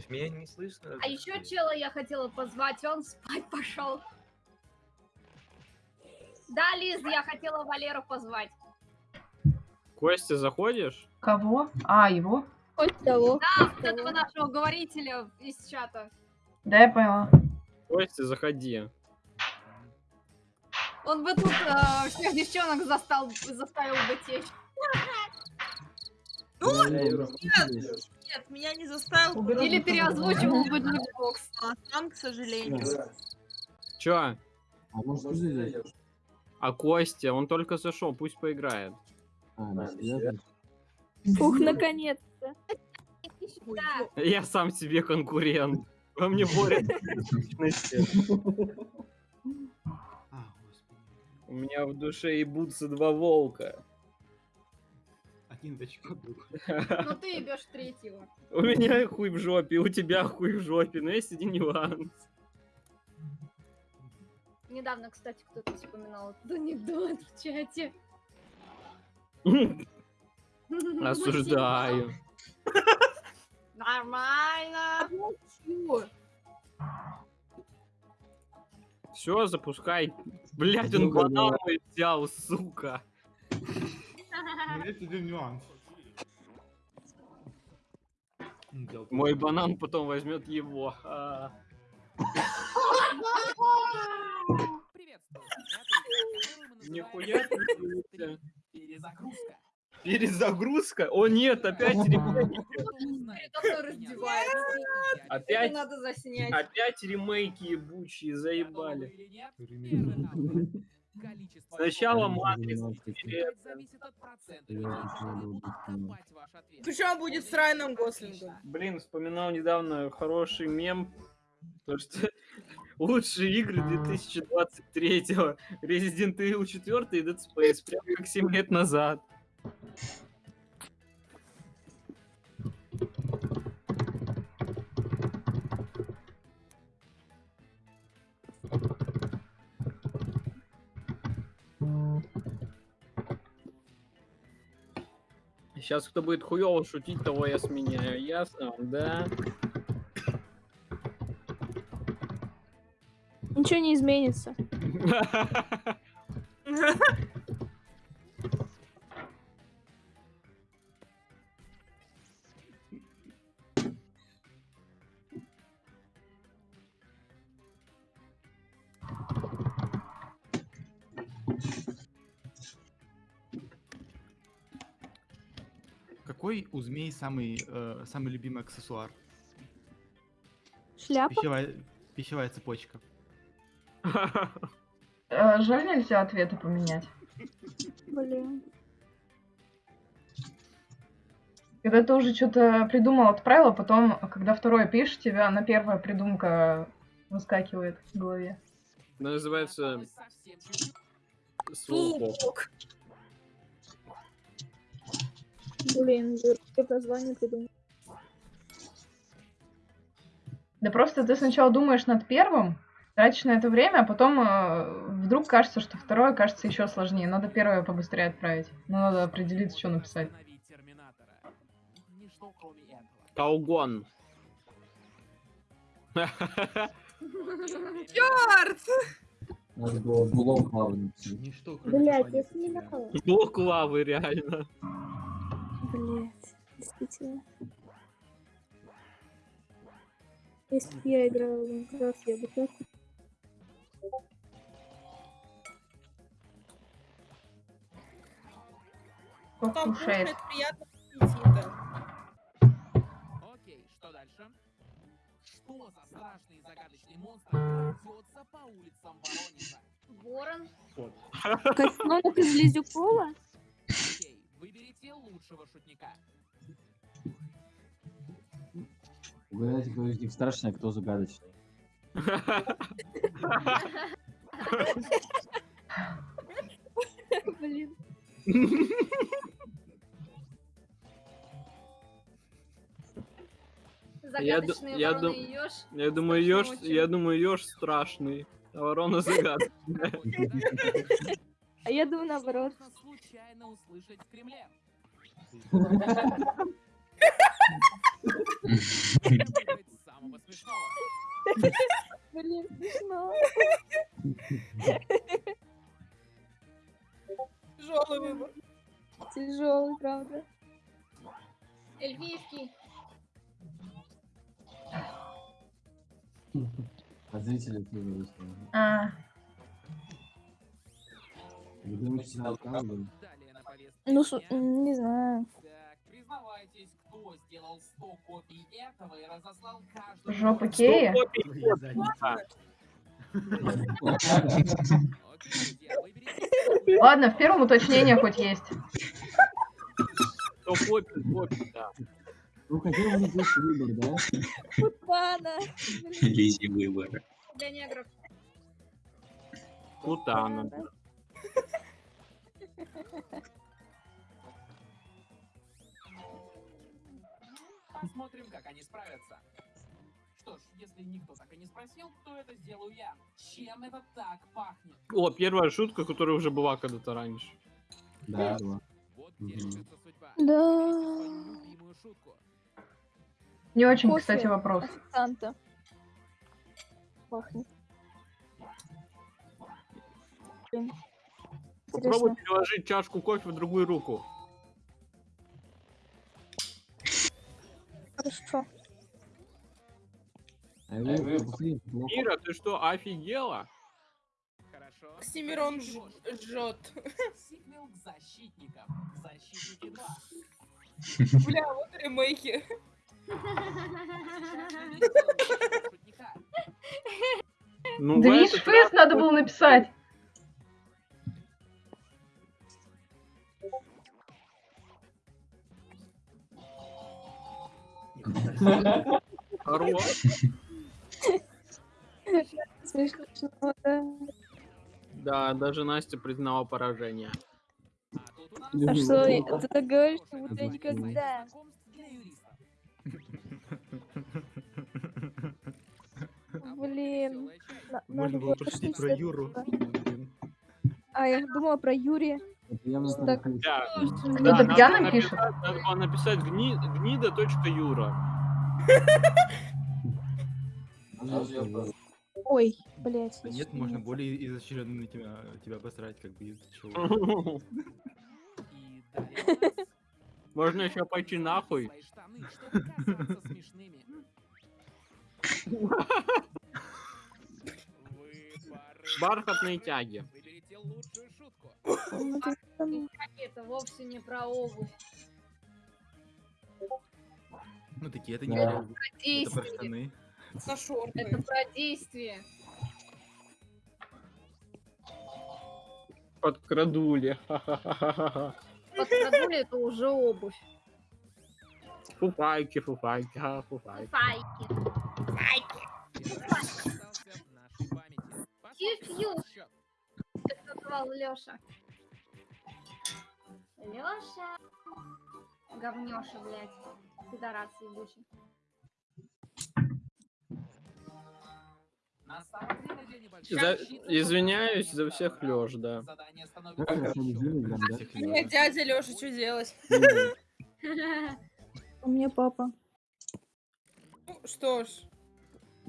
Меня не слышно? А еще чела я хотела позвать, он спать пошел. Да, Лиз, я хотела Валеру позвать. Костя, заходишь? Кого? А, его? Хоть того. Да, вот этого нашего говорителя из чата. Да, я поняла. Костя, заходи. Он бы тут э, всех девчонок застал, заставил бы течь. Ну, нет. Нет, меня не заставил. Или переозвучивал бы джекбокс. А сам, к сожалению. Чё? А может ты зайдешь? А Костя, он только зашел, пусть поиграет. А? Ух, наконец-то. Я сам себе конкурент. Во мне борят. А. У меня в душе ебутся два волка. Один точка был. Ну ты ебешь третьего. У меня хуй в жопе, у тебя хуй в жопе, но есть один нюанс. Недавно, кстати, кто-то вспоминал этот анекдот в чате. Осуждаю. Нормально. Все, запускай. Блять, он банан взял, сука. Есть один нюанс. Мой банан потом возьмет его. А. Нихуя ты. Перезагрузка. Перезагрузка? О нет, опять ремейки. Опять, Это надо заснять. опять ремейки ебучие, заебали. Сначала ответ. Причем будет с Райаном Гослингом. Блин, вспоминал недавно хороший мем, то что лучшие игры 2023 Resident Evil 4 и Dead Space, прям как 7 лет назад. Сейчас кто будет хуёво шутить, того я сменяю. Ясно да? Ничего не изменится. Какой у змей самый, э, самый любимый аксессуар? Шляпа? Пищевая, пищевая цепочка. Э, Жаль, нельзя ответы поменять. Блин. Когда ты уже что-то придумал, отправил, потом, когда второе пишешь, тебя на первая придумка выскакивает в голове. Называется... Слоупок. Блин, я название придумал. Да просто ты сначала думаешь над первым, тратишь на это время, а потом э, вдруг кажется, что второе кажется еще сложнее. Надо первое побыстрее отправить. Но надо определиться, что написать. Каугон. Черт! Надо было блок. Ничто, Блять, я снимала. Блок лавы, реально. Блять, действительно. Если бы я играла в Minecraft, я бы так... Кто кушает? кушает приятно аппетита. Окей, что дальше? Что за страшный и загадочный монстр крадется по улицам Воронежа? Ворон. Котенок из Лизюкова? Окей, выберите лучшего шутника. Угадайте, кто из них страшный, а кто загадочный. Блин. Я, я, ёж. я думаю, еж, я думаю, еж страшный, а ворона загадочная. А я думаю наоборот. Случайно услышать в Кремле. Выбрать самого смешного. Блин, смешно. Тяжелый выбор. Тяжелый, правда. Эльфийский. А зрители тоже выставили. А, Ну, дня. не знаю. Так, признавайтесь, кто сделал 100 копий этого и разослал каждому... жопа Кея? Окей, друзья, выберите Ладно, в первом уточнение хоть есть. То копи, копи, да. Ну, хотел бы здесь выбор, да? Путана. Лизи выбора. Для негров. Путана. Посмотрим, как они справятся. Что ж, если никто так и не спросил, то это сделаю я. Чем это так пахнет? О, первая шутка, которая уже была когда-то раньше. Да, да. Вот где Мгм. решится судьба. Да. Свою любимую шутку. Не очень, Кофе. кстати, вопрос. Санта. Пахнет. Блин. Попробуй Интересно. переложить чашку кофе в другую руку. Хорошо. Ира, ты что, офигела? Хорошо. Оксимирон жжет. Сиквел к защитникам. Защитники 2. Бля, вот ремейки. Ну, в Движ этот фест надо было написать. хорош. Смешно, да. Да, даже Настя признала поражение. А что, Ну, ты так говоришь, что будто я никогда. Блин. Можно Надо было пошутить про Юру. А, я думала про Юрия. Так. Да, Кто-то да, надо пишет? Надо было написать гни, гнида.юра. Ой, блядь. Да нет, можно более изощренно тебя, тебя обосрать, как бы Можно еще пойти нахуй. Бархатные тяги. Ну, Это вовсе не про обувь. Ну такие, это не Да. реально. Это про штаны. На шорты. Это про действие. Подкрадули. Ха-ха-ха-ха-ха. Подкрадули это уже обувь. Фуфайки, фуфайки, а, фуфайки. Файки. Фью-фью. Это назвал Лёша. Лёша. Говнёша, блядь. Пидорас ебучий. За- Извиняюсь за всех, Лёш, да. Мне дядя Леша, что делать? У меня папа. Ну, что ж.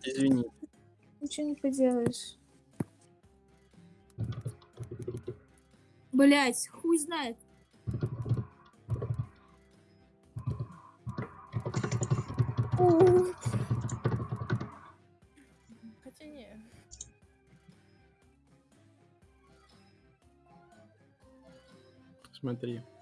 Извини. Ничего не поделаешь. Блять, хуй знает. Ух, Смотри. Такой.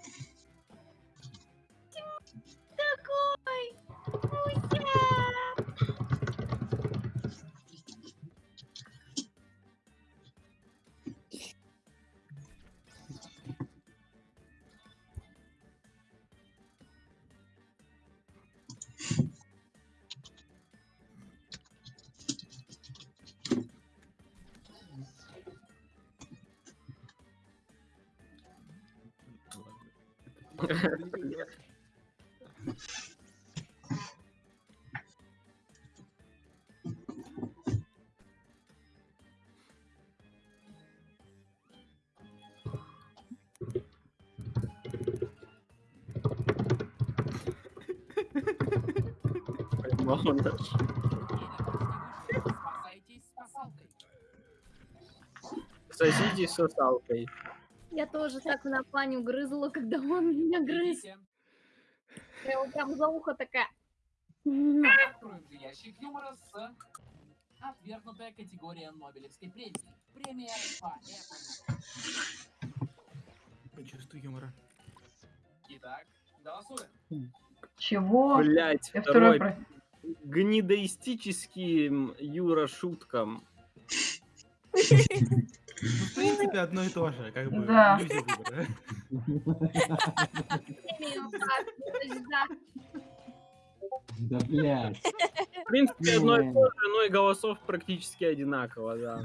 Спасалкой. Соситесь с сосалкой. Я тоже так на Паню грызла, когда он меня грыз. Я его прям за ухо такая. Откроем же ящик юмора с отвергнутая категория Нобелевской премии. Премия поэтому. Чувствую юмора. Итак, голосуем. Чего? Блять, Я второй второй. Гнидоистическим Юра шуткам. Ну, в принципе, одно и то же, как бы. Да. Да блядь. В принципе, одно и то же, но и голосов практически одинаково, да.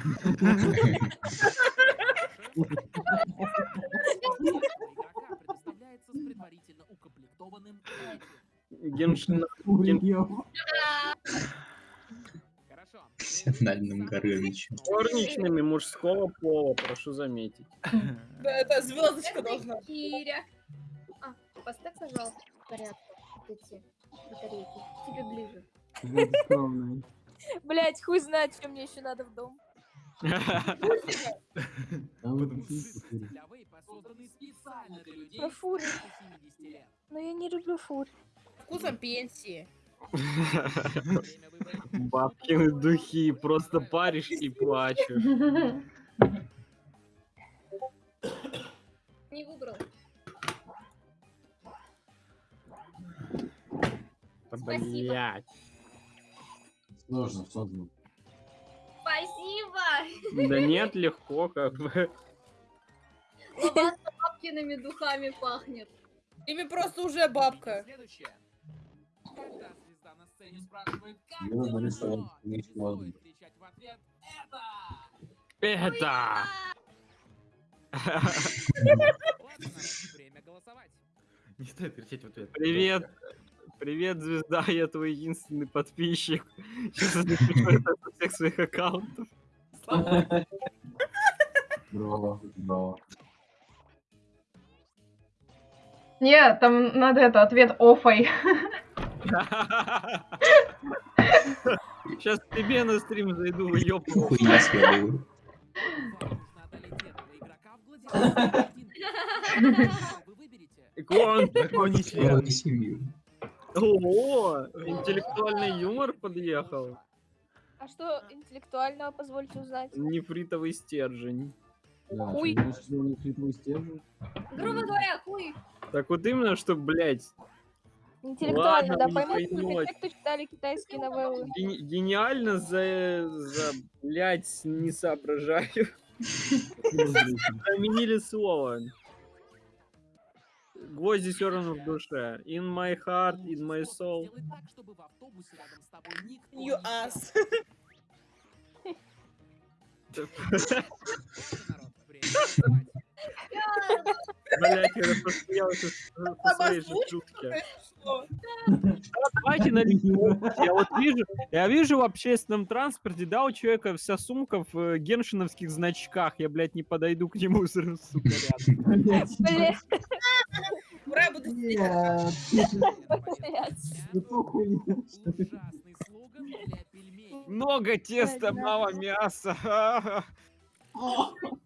Геншин... Анальным Горынычем. Горничными мужского пола, прошу заметить. Да, это звездочка должна. Киря. А, поставь, пожалуйста, в порядок вот эти батарейки. Тебе ближе. Блять, хуй знает, что мне еще надо в дом. Людей Про фуры. старше 70 лет. Но я не люблю фур. Вкусом пенсии. Бабкины духи, просто паришь и плачешь. Не выбрал. Блять. Сложно, сложно. Спасибо! Да нет, легко как бы. Лаванда бабкиными духами пахнет. Ими просто уже бабка. Следующее. Когда звезда на сцене спрашивает, как Я дела, нарисовал, но не не сложно. стоит кричать в ответ «Это!» Это! Время голосовать. Не стоит кричать в ответ. Привет. Привет, звезда, я твой единственный подписчик. Сейчас я запишу это со всех своих аккаунтов. Браво, браво. Нет, там надо это, ответ офой. Сейчас тебе на стрим зайду, ёбну. Хуйня следую. Выберете. Икон. Драконий член. Семью. О, интеллектуальный юмор подъехал. А что интеллектуального, позвольте узнать? Нефритовый стержень. Да, Хуй. Грубо говоря, хуй. Так вот именно, что, блядь, Интеллектуально, Ладно, да, не поймут только поймете. те, кто читали китайские новеллы. Гени- Гениально за, за, блядь, не соображаю. Заменили слово. Гвозди все равно в душе. In my heart, in my soul. Сделай так, чтобы в автобусе рядом с тобой никто You ass. Блять, я посмеялся со своей же шутки. Да, Давайте на Я вот вижу, я вижу в общественном транспорте, да, у человека вся сумка в э, геншиновских значках. Я, блядь, не подойду к нему, сука, рядом. Ура, буду. Много теста, мало мяса.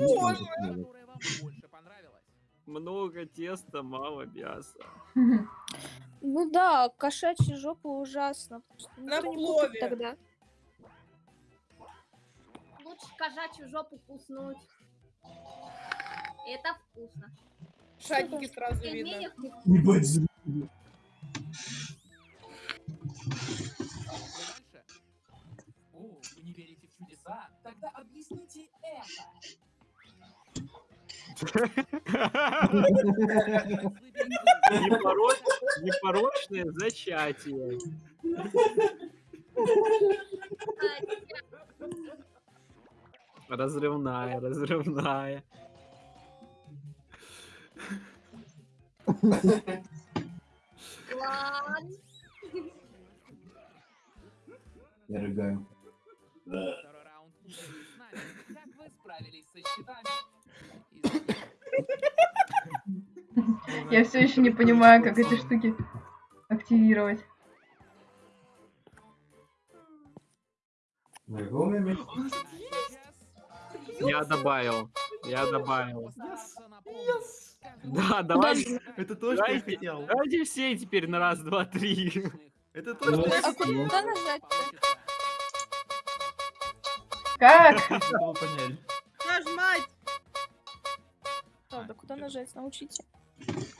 Боже. Много теста, мало мяса. Ну да, кошачья жопа ужасно. На плове. тогда. Лучше кошачью жопу куснуть. Это вкусно. Шагики В сразу видно. Ебать, чудеса? Тогда объясните это. Непоро- Непорочное зачатие. Разрывная, разрывная. Ладно. Я рыгаю. С нами. Как вы справились со счетами? Я все еще не понимаю, как эти штуки активировать. Я? А добавил. Я добавил. Да, давайте, Это то, что я хотел. давайте все теперь на раз, два, три. Это то, что я А хотел. куда нажать-то? Как? Чтобы поняли. Нажмать. Правда, куда нажать? Научите. Пути-пути.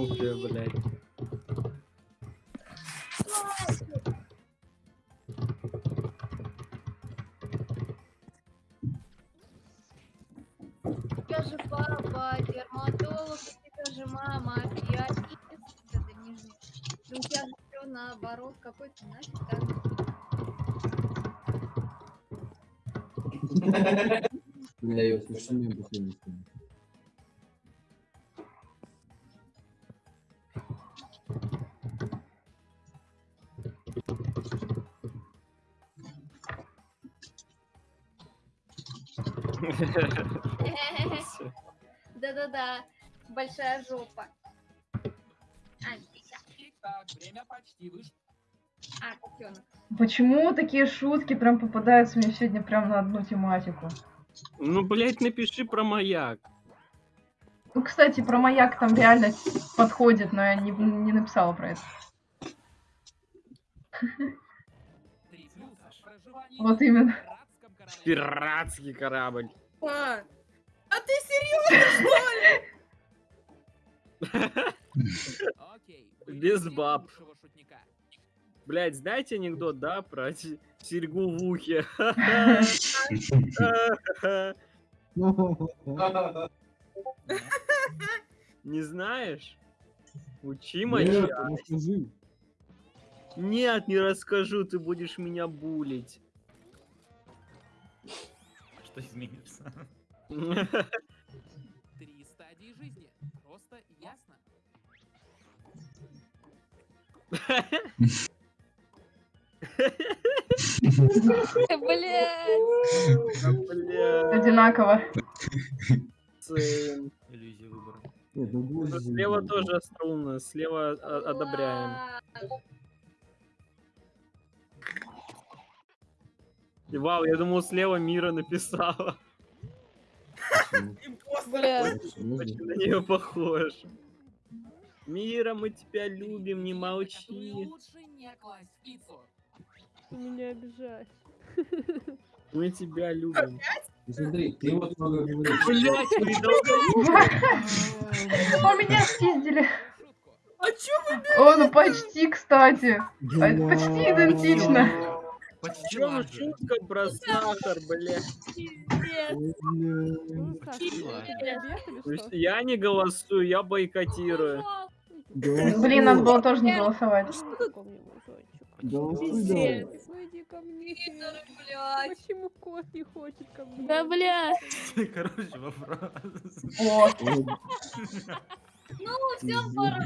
Снупи, блядь. Тебя же папа, дерматолог, у тебя же мама, пианист, это нижний. Ну, у тебя же все наоборот, какой ты нафиг так? Бля, я слышу, мне последний вспомнил. Да-да-да, большая жопа. А, сейчас. Итак, время почти вышло. А. Почему такие шутки прям попадаются мне сегодня прям на одну тематику? Ну, блядь, напиши про маяк. Ну, кстати, про маяк там реально подходит, но я не, не написала про это. Вот именно. Пиратский корабль. А, а ты серьезно, что ли? Без баб. Блядь, знаете анекдот, да, про се- серьгу в ухе? Не знаешь? Учи Нет, моча. расскажи. Нет, не расскажу, ты будешь меня булить. Что изменится? Три стадии жизни. Просто ясно. Блядь. Бля, Одинаково. Иллюзия выбора. Ну Слева тоже остроумно, слева одобряем. И вау, я думал, слева Мира написала. Бля. Очень на нее похож. Мира, мы тебя любим, не молчи. Лучше не класть меня обижаешь. Мы тебя любим. Ну Смотри, ты вот много говоришь. Блять, меня спиздили. А чё вы, О, ну почти, кстати. А почти идентично. Почти Чё ладно. шутка про сахар, бля? Ну, То есть что? Я не голосую, я бойкотирую. Блин, надо было тоже не голосовать. Голосуй давай. Ну иди ко мне. блядь. Почему кот не хочет ко мне? Да бля. Короче, вопрос. Ну, все, особо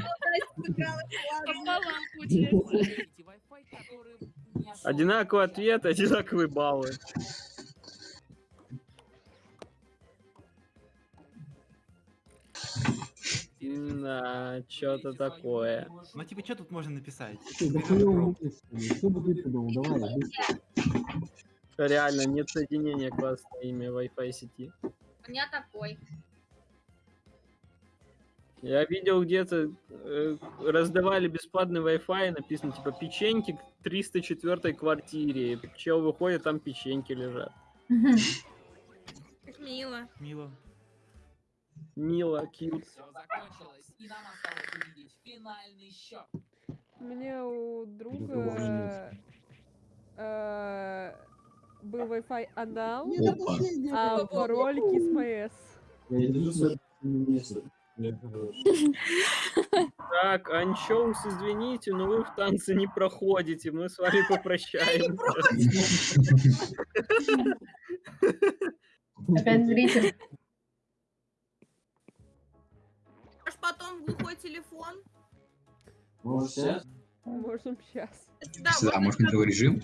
Одинаковый ответ, одинаковые баллы. Да, что-то такое. Ну типа, что тут можно написать? Реально, нет соединения классное имя Wi-Fi сети. У меня такой. Я видел где-то э, раздавали бесплатный Wi-Fi, написано типа печеньки к 304 квартире. Чел выходит, там печеньки лежат. Как мило. Мило. Мило, кьют. Все закончилось, и нам осталось увидеть финальный счет. У меня у друга э, был Wi-Fi анал, а пароль кисмс. Так, Анчоус, извините, но вы в танце не проходите. Мы с вами попрощаемся. Опять зритель. Аж потом в глухой телефон. Может, сейчас? Можем сейчас. Да, Сюда, может, на твой режим?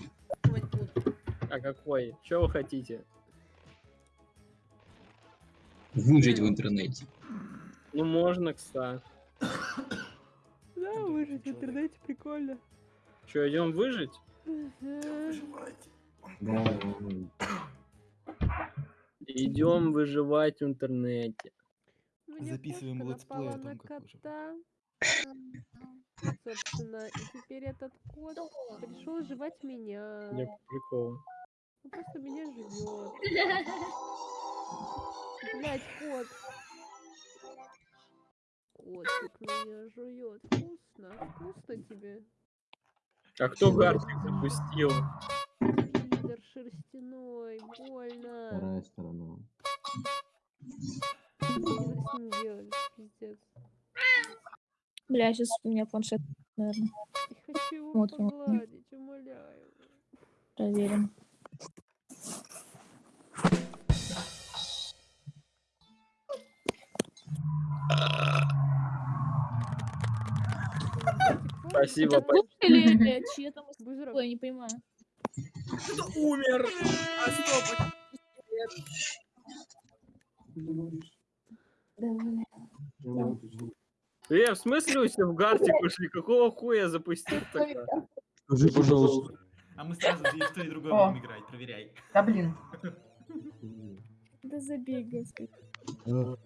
А какой? Что вы хотите? Выжить в интернете. Ну, можно, кстати. Да, выжить в интернете прикольно. Что, идем выжить? Да, да, Идем выживать в интернете. Записываем летсплей о том, как выживать. Собственно, и теперь этот кот пришел жевать меня. Я по приколу. Он просто меня жует. Блять, кот. Котик меня жует. Вкусно, вкусно тебе. А кто Gartic запустил? Лидер шерстяной, больно. Вторая сторона. Что ним делали? Пиздец. Бля, сейчас у меня планшет, наверное. Я хочу его Смотрим. погладить, умоляю. Проверим. Спасибо, Это твой или чьи там Бузерок. Ой, я не понимаю. Кто-то умер. А стоп. Э, в смысле у тебя в гартик ушли? Какого хуя запустил тогда? Скажи, пожалуйста. А мы сразу и в то, и другое будем играть, проверяй. Да блин. Да забей, господи.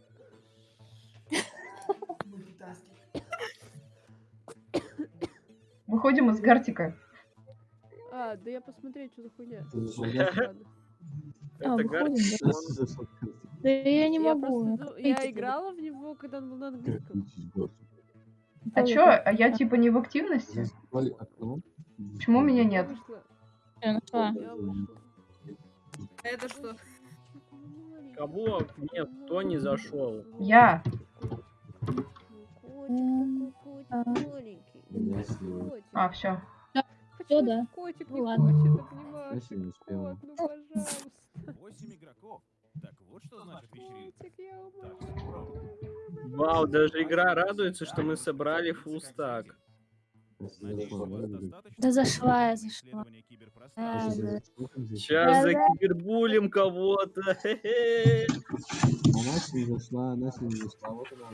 А, Выходим из гартика. А, да я посмотреть, что за хуйня. А, Это выходим, гартик. да? Я не могу. Я играла в него, когда он был на английском. А чё, а я типа не в активности? Окно. Почему меня нет? А это что? Кого? Нет, кто не зашел? Я. Я. А, все. Всё, да. Котик Ну не ладно. хочет обнимашек. Спасибо, не успела. Кот, ну пожалуйста. 8 игроков. Так вот что значит вечеринка. Я. Вау, даже игра радуется, что мы собрали фулл стак. Спасибо, Надеюсь, у вас пожалуйста. достаточно Да зашла я, зашла. Да, да. Сейчас закибербулим кого-то. А не зашла, не зашла. Вот она.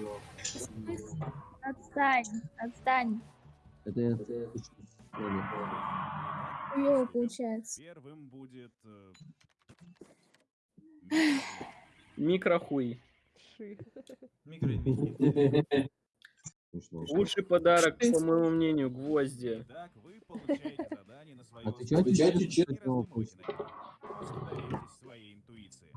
Отстань, отстань. Это я это. Хуёво получается. Первым будет... э, Микрохуй. Ши. Лучший подарок, по моему мнению, гвозди. Итак, вы получаете задание на свое Отвечайте честно доверьтесь своей интуиции.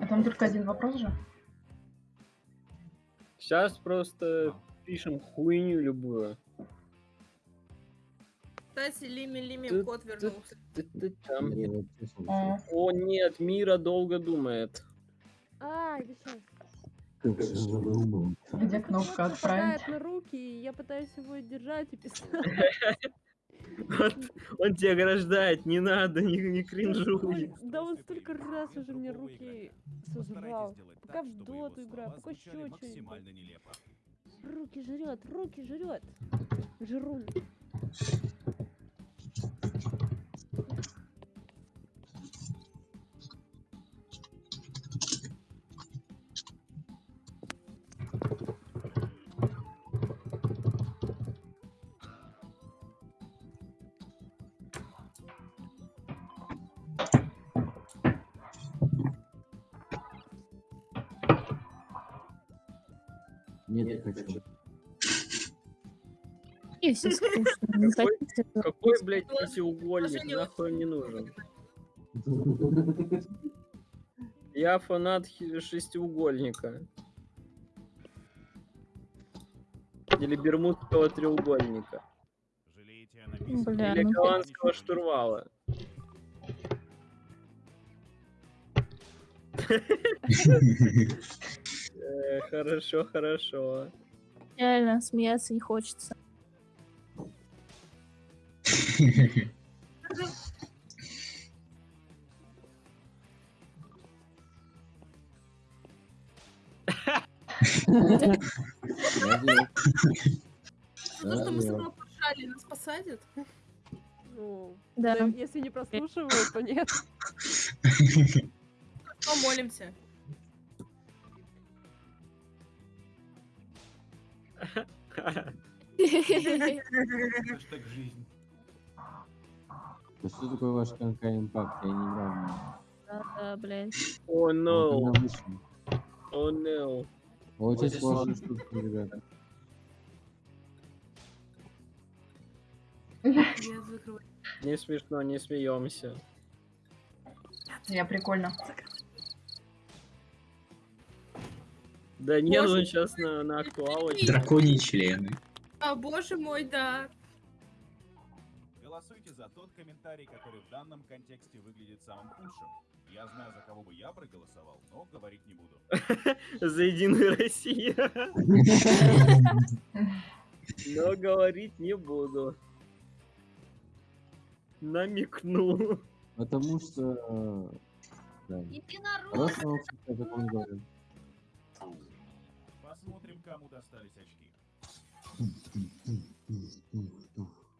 А там только один вопрос же. Сейчас просто пишем хуйню любую. Кстати, Лими Лими кот вернулся. Там. А. О нет, Мира долго думает. А, сейчас. Где кнопка отправить? На руки, и я пытаюсь его держать и писать. Он тебя ограждает, не надо, не, не кринжуй. Да он столько раз уже мне руки сожрал. Пока в доту играю, пока еще что-нибудь. максимально нелепо. Руки жрет, руки жрет. Жрун. Хочу. И все скучно. не Какой, какой, блядь, пятиугольник, нахуй не нужен. Я фанат шестиугольника. Или бермудского треугольника. Бля, Или ну голландского штурвала. Э, Хорошо, хорошо. реально смеяться не хочется. Потому что мы с тобой поржали, нас посадят. Ну, Да. да, если не прослушивают, то нет. Помолимся. Хэштег жизнь. Да что такое ваш конка импакт? Я не играл в него. Да, да, блядь. О, no. О, no. Очень сложная штука, ребята. Не смешно, не смеемся. Я прикольно. Да нет, Боже он сейчас на, на актуалочке. Драконьи члены. А, боже мой, да. Голосуйте за тот комментарий, который в данном контексте выглядит самым худшим. Я знаю, за кого бы я проголосовал, но говорить не буду. За Единую Россию. Но говорить не буду. Намекну. Потому что... э, кому достались очки.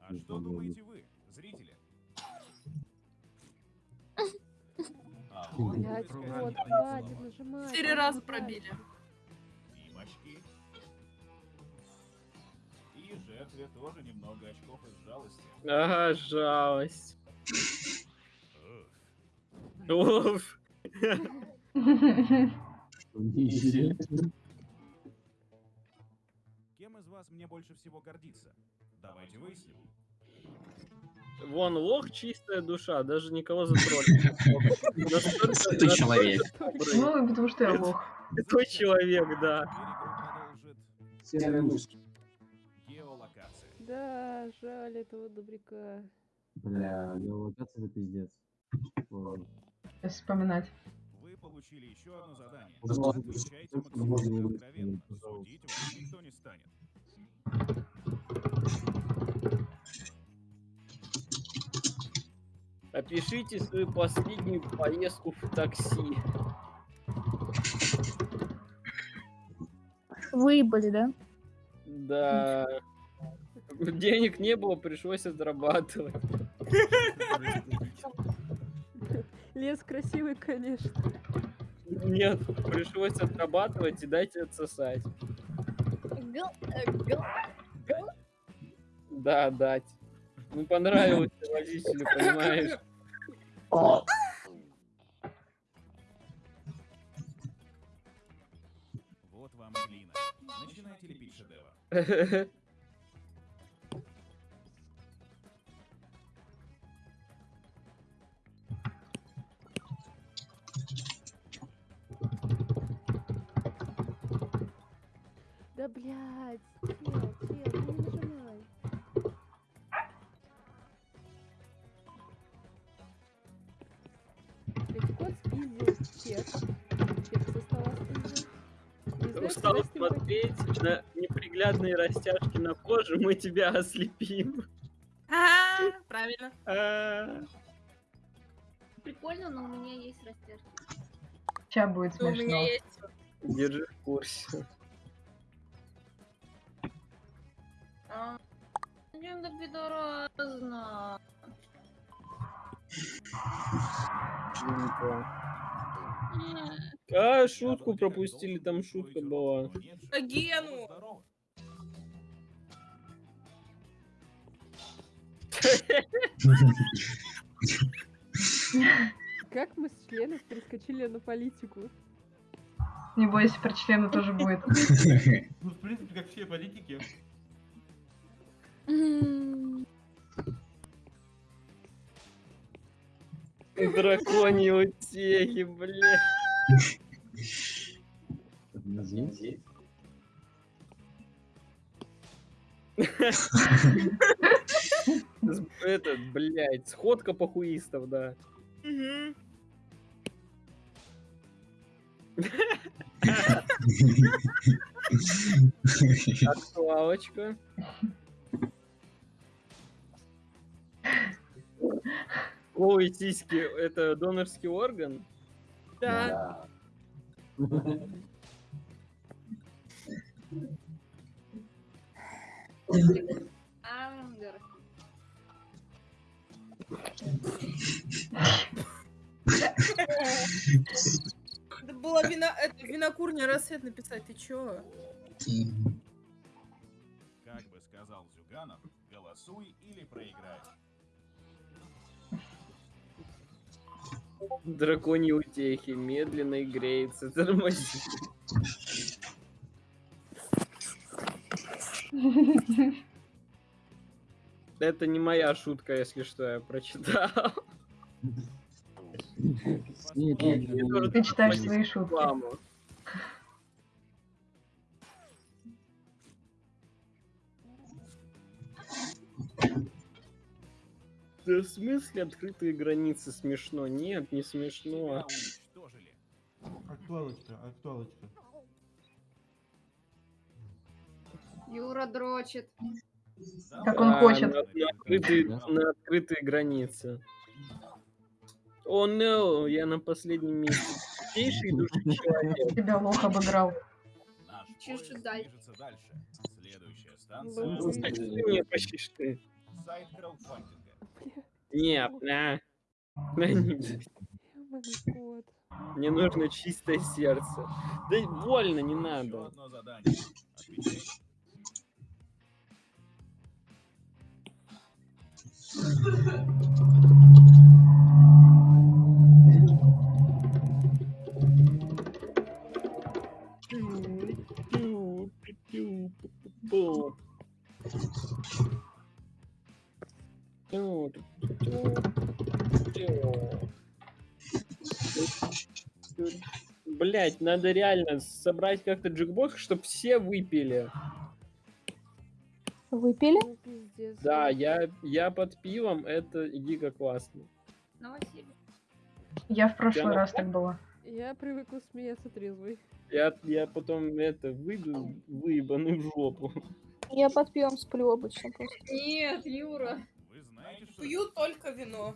А что думаете вы, зрители? А вот Блять, хватит. Четыре раза пробили. Им очки. И жертве тоже немного очков из жалости. Ага, жалость. Ух, Уф. Вас мне больше всего гордиться? Давайте выясним. Вон, лох чистая душа, даже никого затроллить. Святой человек. Ну, потому что я лох. Святой человек, да. Геолокация. Да, жаль этого добряка. Бля, геолокация это пиздец. Вспоминать. Вы получили еще одно задание. Можно максимально откровенно. Судить вас никто не станет. Опишите свою последнюю поездку в такси. Выебали, да? Да. Денег не было, пришлось отрабатывать. Лес красивый, конечно. Нет, пришлось отрабатывать и дайте отсосать. Э, Да, дать. Ну понравилось водителю, понимаешь? Вот вам глина. Начинайте лепить шедевр. Да блядь. Устал смотреть на неприглядные растяжки на коже, мы тебя ослепим. Ага, правильно. А, Прикольно, но у меня есть растяжки. Сейчас будет У меня смешно. есть. Держи в курсе. А, Иногда пидорозно. А, шутку пропустили, там шутка была. А Гену. Как мы с членов перескочили на политику? Не бойся, про члены тоже будет. Ну, в принципе, как все политики. Драконьи утехи, бля. С- Этот, блядь, сходка похуистов, да. Актуалочка. Ой, сиськи, это донорский орган? Да. Ангер. Это была вина, это винокурня рассвет написать, ты чё? Как бы сказал Зюганов, голосуй или проиграй. Драконьи утехи, медленно и греется, тормози. Это не моя шутка, если что, я прочитал. Нет, Мне нет, нет, тоже нет. Ты читаешь свои шутки. В смысле открытые границы смешно? Нет, не смешно. Актуалочка, актуалочка. Юра дрочит. Как он хочет. На, на открытые, на открытые границы. О, no, я на последнем месте. Чистейший души человек. Тебя лох обыграл. Движется дальше. Следующая Ну, станция мне почти что ты. сайт краудфандинга. Нет, на. На. Мне нужно чистое сердце. Да больно, не Еще надо. одно задание. Отвечай. Блять, надо реально собрать как-то джекбокс, чтобы все выпили. Выпили? Ну. Да, я, я под пивом, это дико классно. Новоселье. Я в прошлый Я- раз так была. Я привыкла смеяться трезвый. Я, я потом это выйду выебаный в жопу. Я под пивом сплю обычно просто. Нет, Юра. Пью только вино.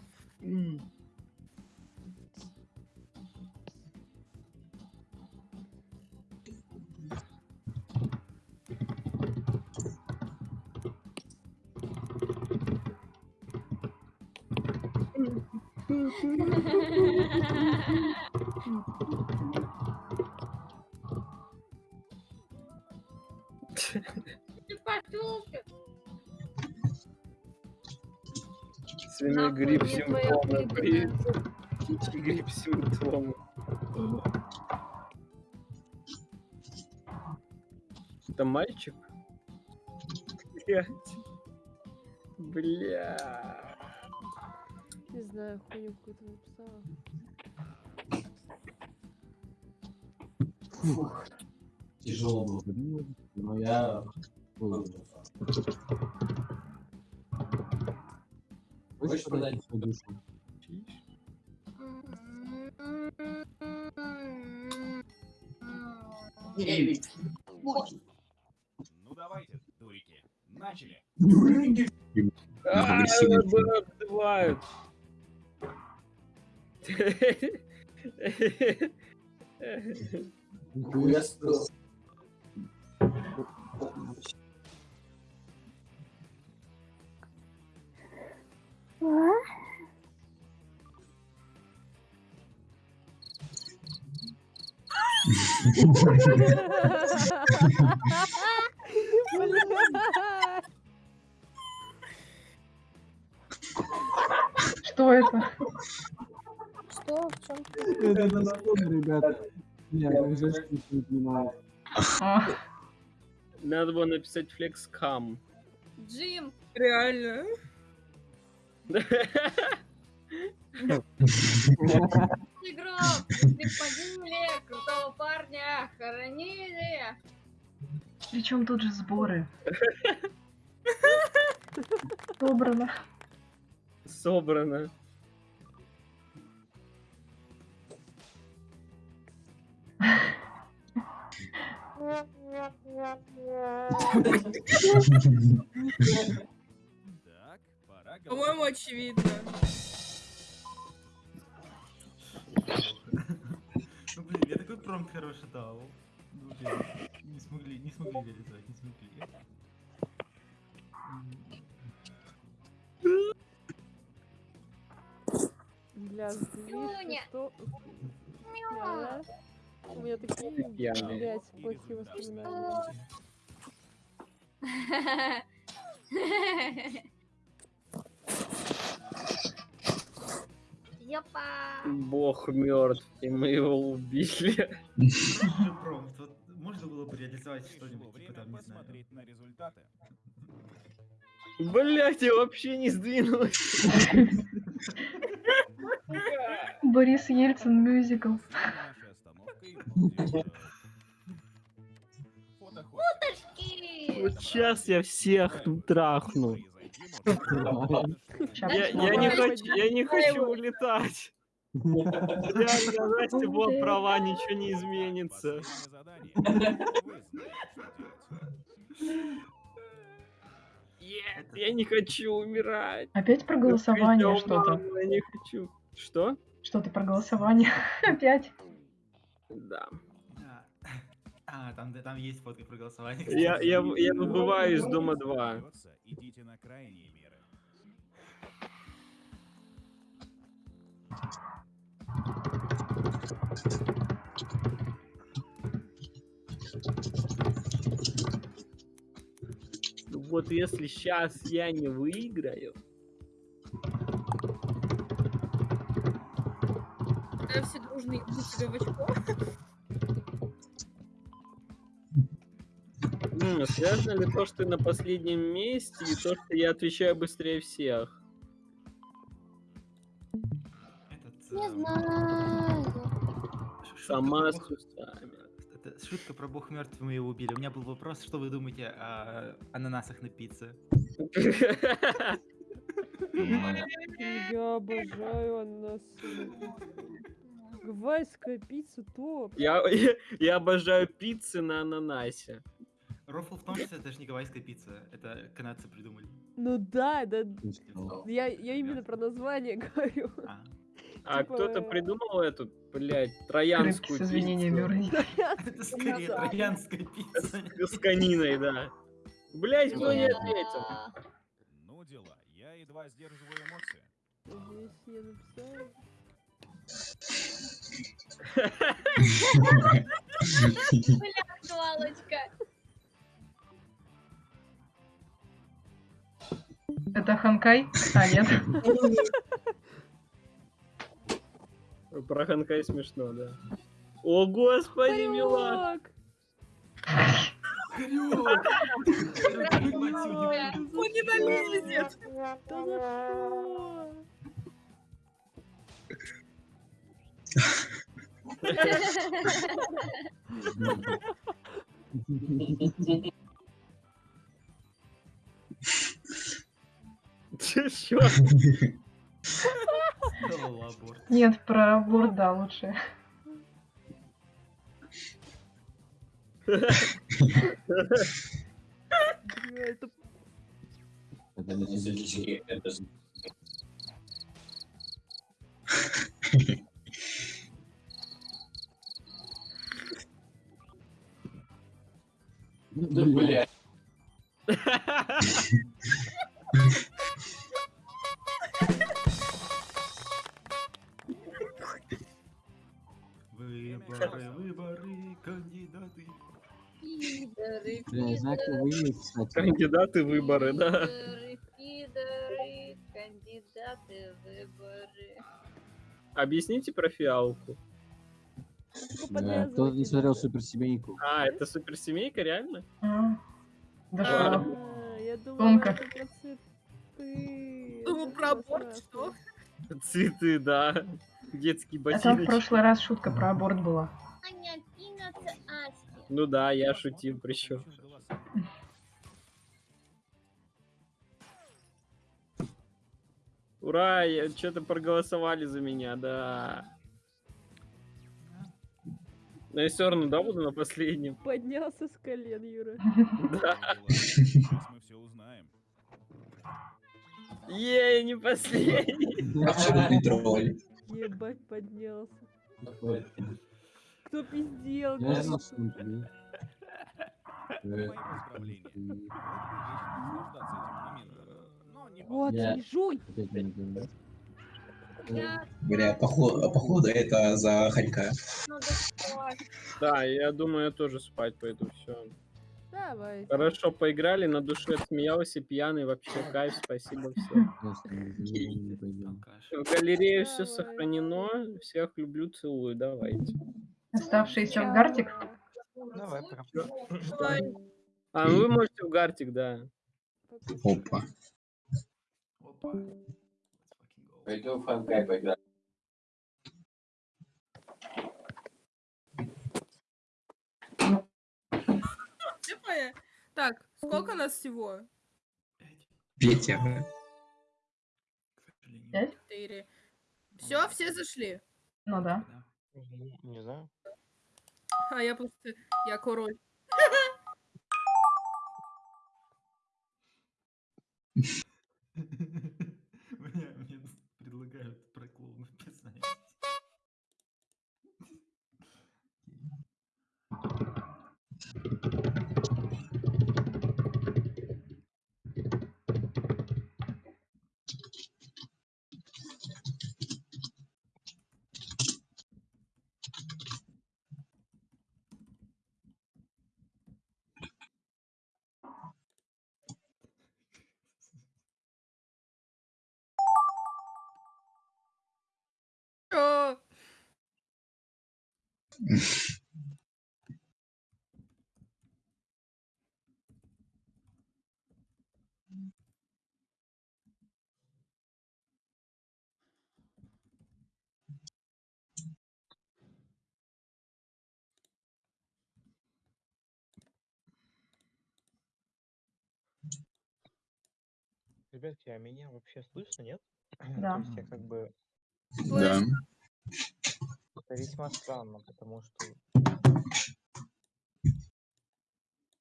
Ты пошел Свиной Нахуй грипп мне твоя симптомы. Птичий грипп симптомы. Это мальчик? Блять. Бля. Не знаю, хуйню какую-то написала. Фух. Тяжело было, но я. Хочешь продать свою душу? Ну давайте, дурики, начали. А, меня обзывают. Нихуя Что это? Что? В чем? Это на сторону, ребята. Не, я жесть не понимаю. А, Надо было написать флекскам. Джим, Реально. Игрок, если погибли, крутого парня хоронили. причем тут же сборы? Собрано. Собрано. Пора По-моему, очевидно. Ну блин, я такой промп хороший дал. Ну, блин, не смогли, не смогли реализовать, не смогли. Бля, Нюня. что... У меня такие, блядь, плохие воспоминания. Ёпа. Бог мертв, и мы его убили. Хороший промпт, вот можно было бы реализовать что-нибудь, типа Время там, не знаю. посмотреть на результаты. Блять, я вообще не сдвинулась. Борис Ельцин мюзикл. Вот сейчас я всех тут трахну. Я, не хочу, я не хочу улетать. Реально, Настя была права, ничего не изменится. Нет, я не хочу умирать. Опять про голосование что-то. «Мама, Я не хочу. Что? Что-то про голосование. Опять. Да. А, там, там есть фотка про голосование. Я, кстати. я, я выбываю из дома 2. Остается, Идите на крайние меры. Вот если сейчас я не выиграю, все дружно ебут себе в очко. Связано ли то, что ты на последнем месте, и то, что я отвечаю быстрее всех? Этот, Не эм, знаю. шутка Сама про с бог- усами. это шутка про бог мертв, мы его убили. У меня был вопрос, что вы думаете о ананасах на пицце? Я обожаю ананасы. Гавайская пицца топ. Я, я, я обожаю пиццы на ананасе. Рофл в том, что это же не гавайская пицца, это канадцы придумали. Ну да, да. Я, я именно про название говорю. А Типа, кто-то придумал эту, блядь, троянскую пиццу. Это скорее троянская пицца. С кониной, да. Блядь, кто не ответил? Ну дела, я едва сдерживаю эмоции. Здесь я написала. Бля, актуалочка. Это Ханкай? А, нет. Про Ханкай смешно, да. О, господи, мила! Хорёк! Он не долезет. Да Нет, про аборт, да, лучше. Это. Да, блядь. Выборы, выборы, кандидаты. Пидоры. Кандидаты выборы, да. пидоры, пидоры, кандидаты в выборы. Объясните про фиалку. Да, Кто не смотрел суперсемейку? А, это суперсемейка, реально? А, Да А, я думала, Тонко. это про цветы. Думал Это про аборт, что? Цветы, да. Детский Это в ботиночек. прошлый раз шутка про аборт была. Ну да, я шутил причем. Ура, что-то проголосовали за меня, да. Но я все равно, да, буду на последнем. Поднялся с колен, Юра. Да. Сейчас мы все узнаем. Ей, не последний. Абсолютный тролль. Ебать, поднялся. Кто пиздел? Вот, не жуй! Бля, походу, походу это за Ханька. ну? Да, я думаю, я тоже спать пойду, все. Давай. Хорошо поиграли, на душе отсмеялся, пьяный, вообще кайф, спасибо всем. В галерее все сохранено, всех люблю, целую, давайте. Оставшийся в Гартик. Давай, А, ну вы можете в Гартик, да. Опа. Опа. Пойдем в Ханкай поиграем. Понятно. Так, сколько нас всего? Петя. Пять? Четыре. Все, все зашли. Ну. Да. Не знаю. А я просто... Я король. Ребятки, а меня вообще слышно, нет? Да. То есть я как бы... Да. Это весьма странно, потому что...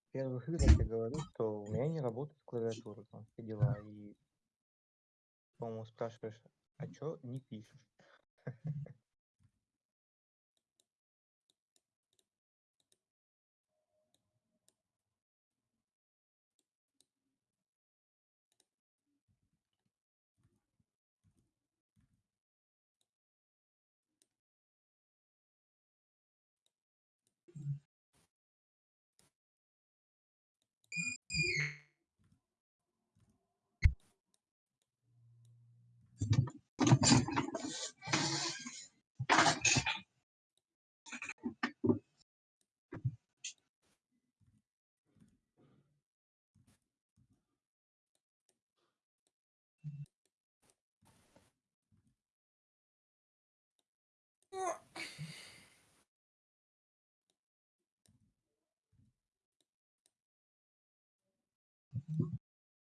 в первых играх я говорю, что у меня не работает клавиатура, там все дела. И, по-моему, спрашиваешь, а чё не пишешь?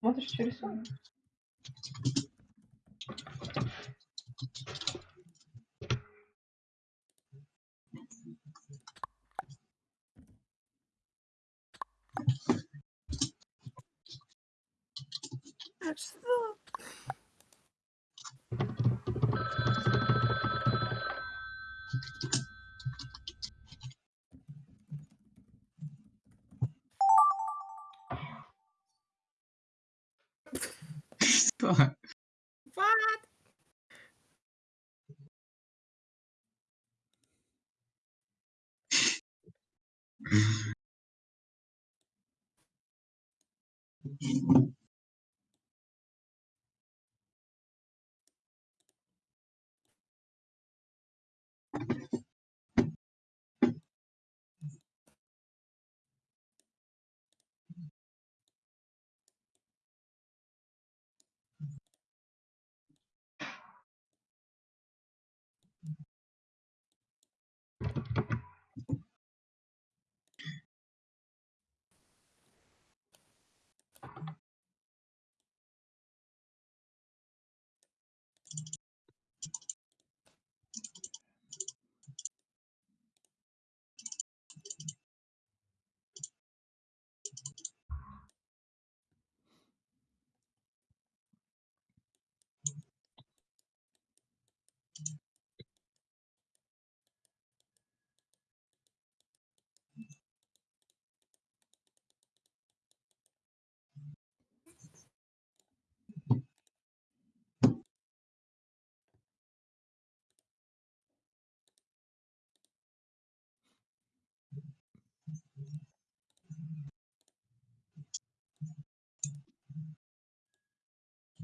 Смотришь, что рисую? Что? Что? What?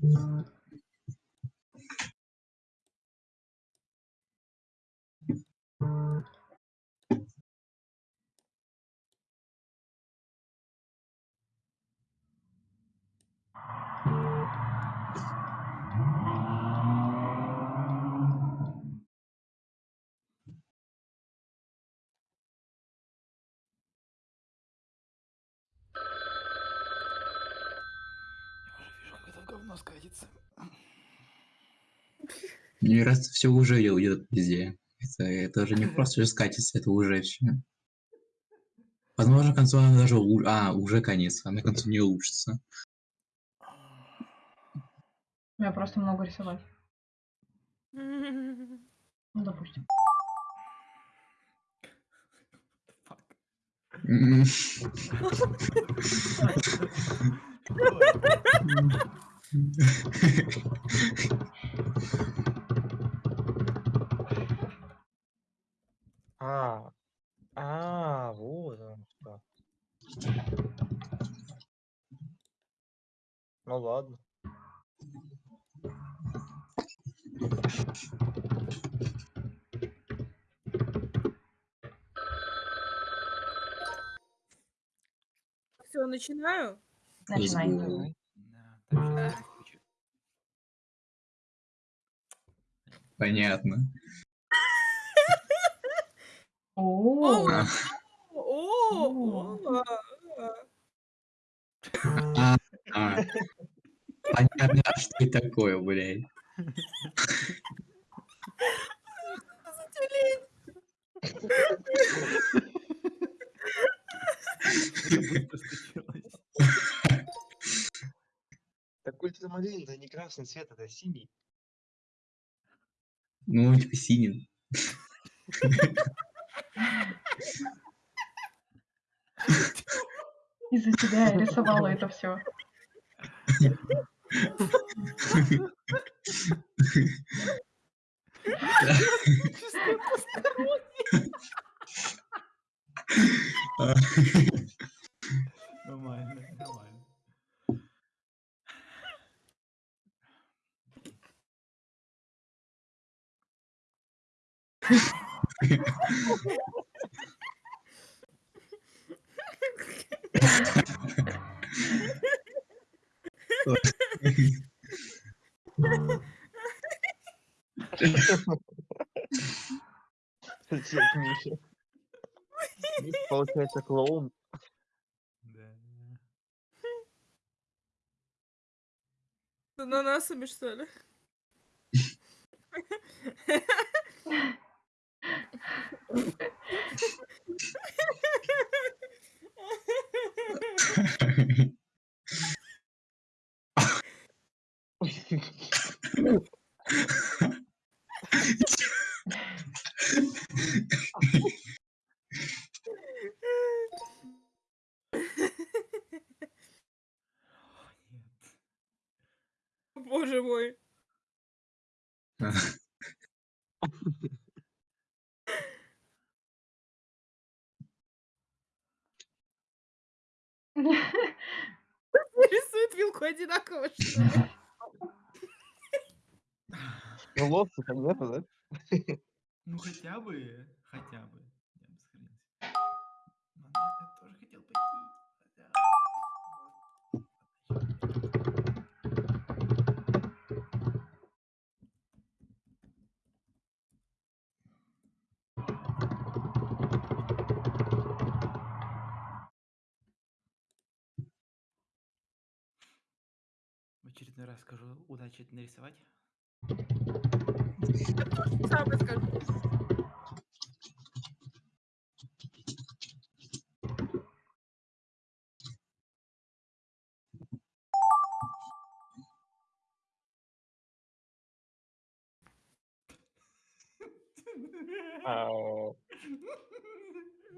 Это в говно скатится. Мне раз все уже уйдет везде. Это, это уже не просто же скатится, это уже все. Возможно, к концу она даже... у- А, уже конец, она к концу не улучшится. Я просто много рисовать. Ну, допустим. М. А, а, вот оно что. Ну ладно. Все, начинаю. Начинай. Понятно. О, О, а, а. Понятно, а что это такое, блядь. Так ультрамарин, это не красный цвет, это синий. Ну, типа синий. из-за тебя я рисовала это все. Нормально, нормально. Получается клоун. С ананасами, что ли? Боже мой. Рисует вилку одинаково, что ли? Ну лобца-то нету, да? Ну хотя бы, хотя бы. Я бы сохранился. Я очередной раз скажу, удачи нарисовать. Сам расскажу. Ау.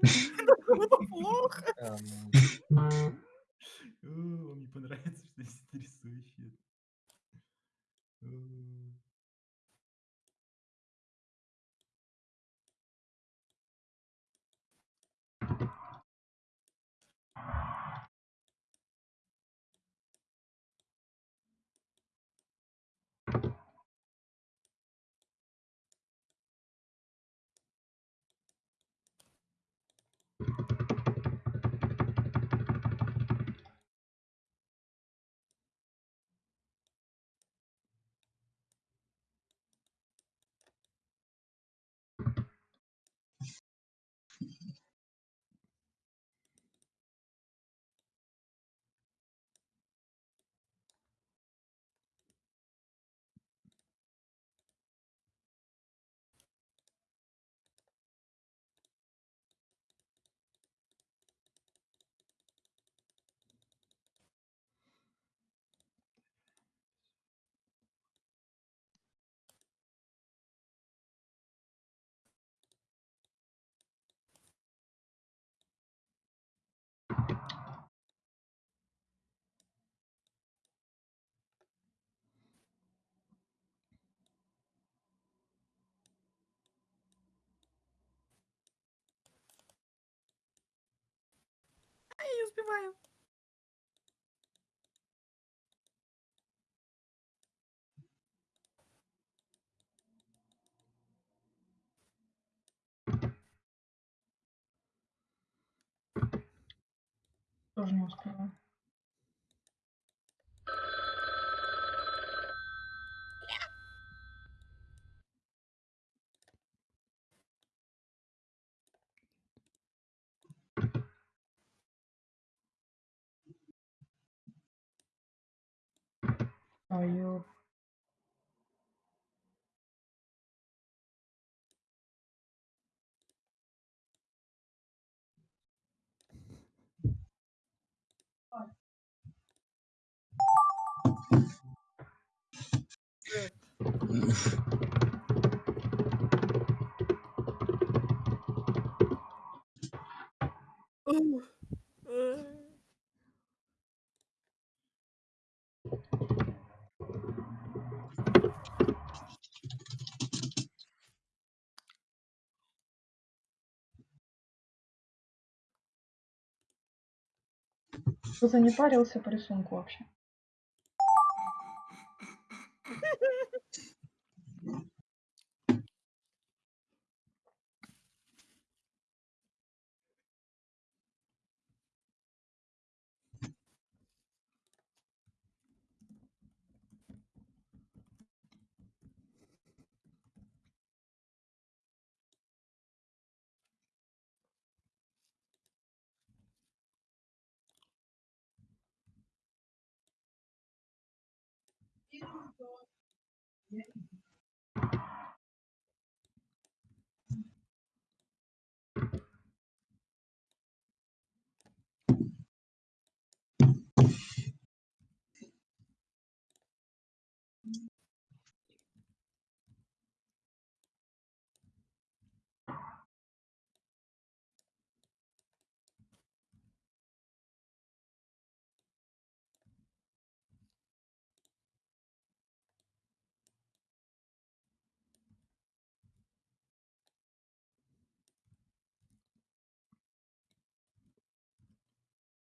Плохо. Эм, О, Вам не понравится, что я здесь рисую успеваю. Тоже не успеваю. Ой, ёп. Ух, э. Кто-то не парился по рисунку вообще. yeah.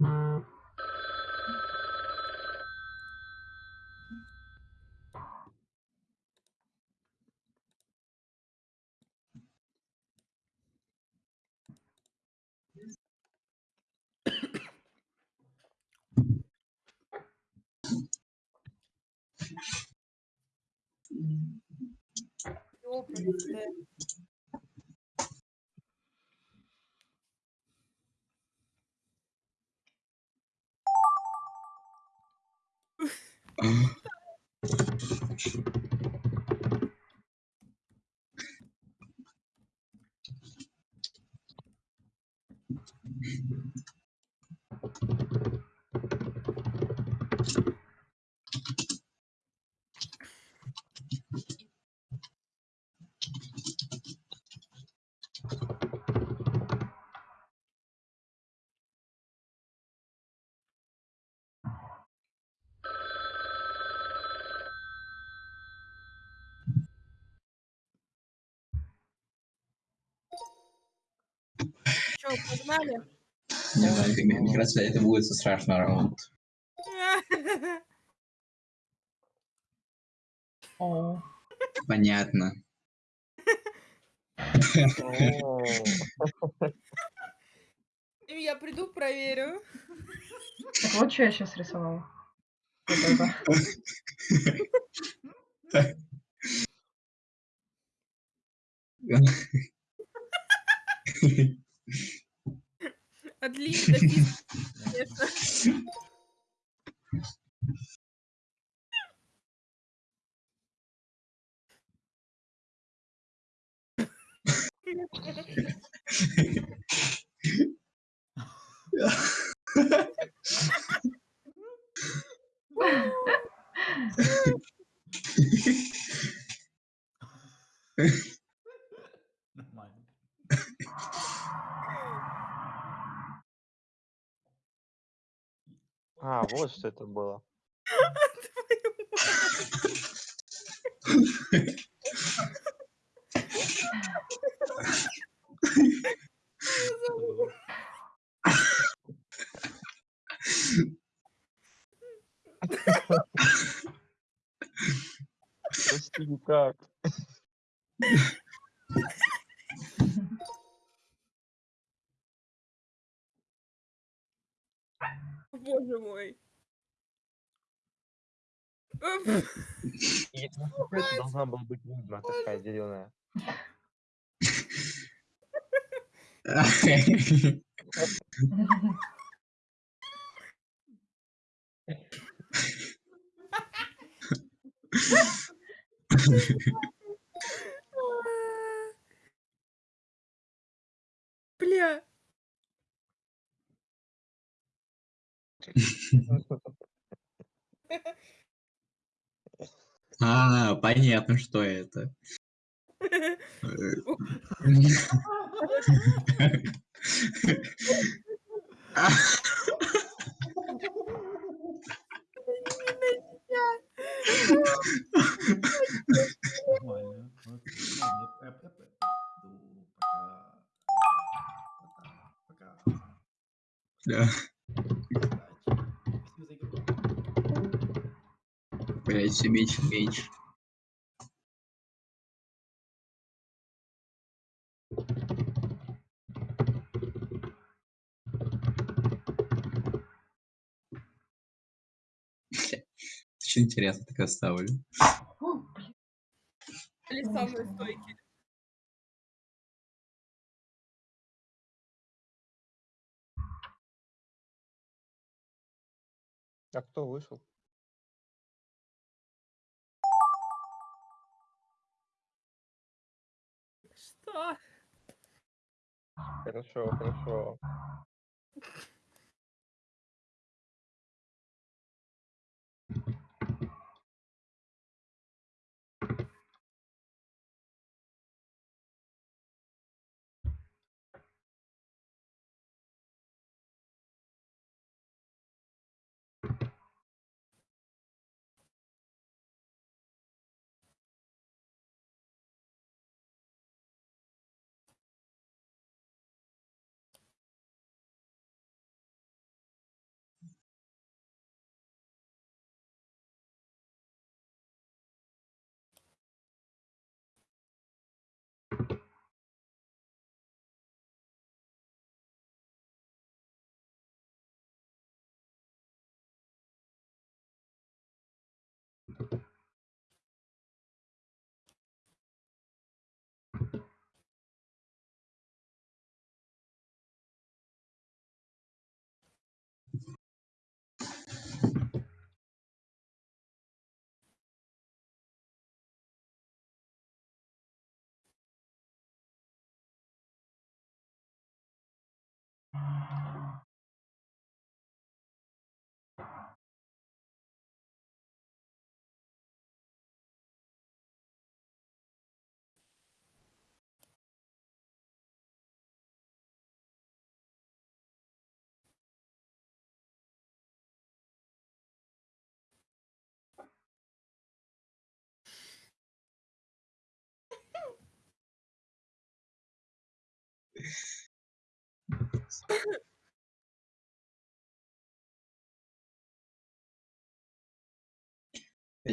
Чё, Thank you. Погнали? Не знаю, мне кажется, это будет страшный раунд. Понятно. Я приду, проверю. Так вот что я сейчас рисовала. Вот это. От линии. Нормально. А, вот что это было. Прости, никак. Боже мой. Это должна была быть ведьма такая зеленая. Бля. А, понятно, что это. Э, Нормально. Окей. Ладно, я- я- я пойду. Пока. Пока. Пока. Да. Удачи. Спасибо за игру. Блять, все меньше и меньше. Очень интересно так оставлю. Или самые стойкие. А кто вышел? Хорошо, хорошо.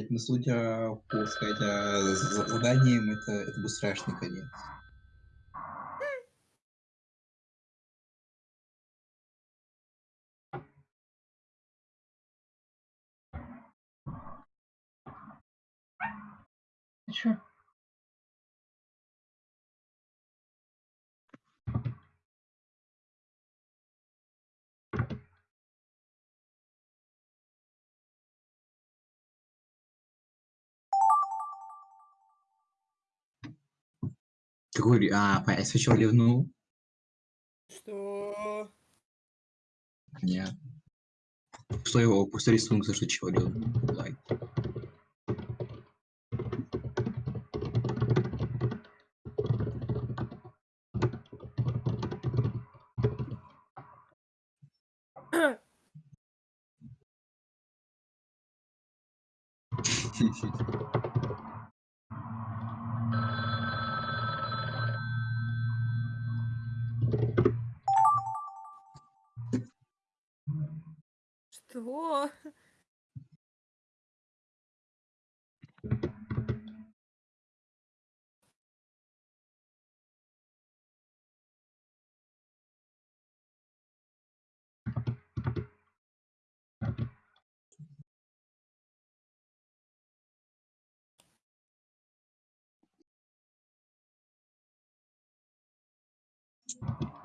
Ну, судя по, сказать, а, заданиям, это, это был страшный конец. Ты? Какой... А, понятно, сначала ливнул. Что? Нет. Что его пустой рисунок, за что чего ливнул. Лайк. Что?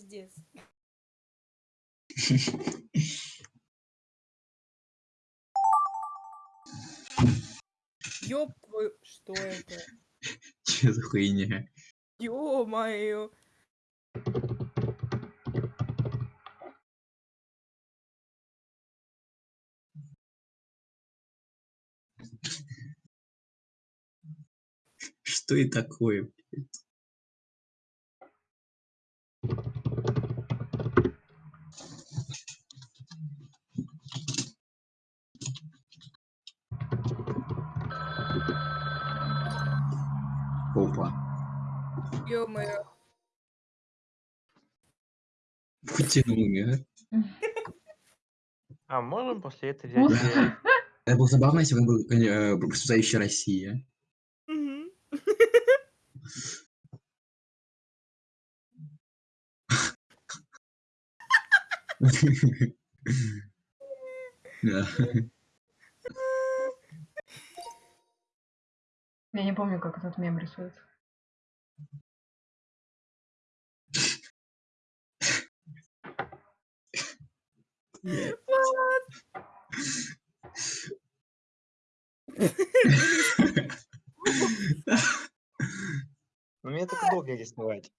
Пиздец. Ёб твою... Что это? Че за хуйня? Ё-моё. Что и такое? блядь? Опа. Ё-моё. Вытянул меня. А можем после этого взять... Это было забавно, если бы он был э, процветающая Россия. Я не помню, как этот мем рисуется. Ну, мне только долго рисовать.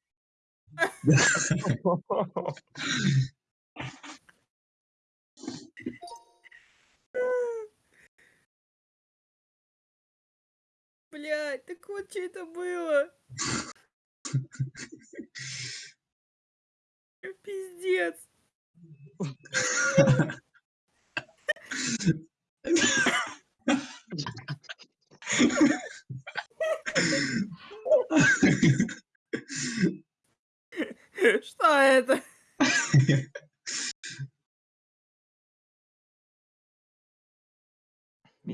Блядь, так вот что это было? Пиздец. Что это?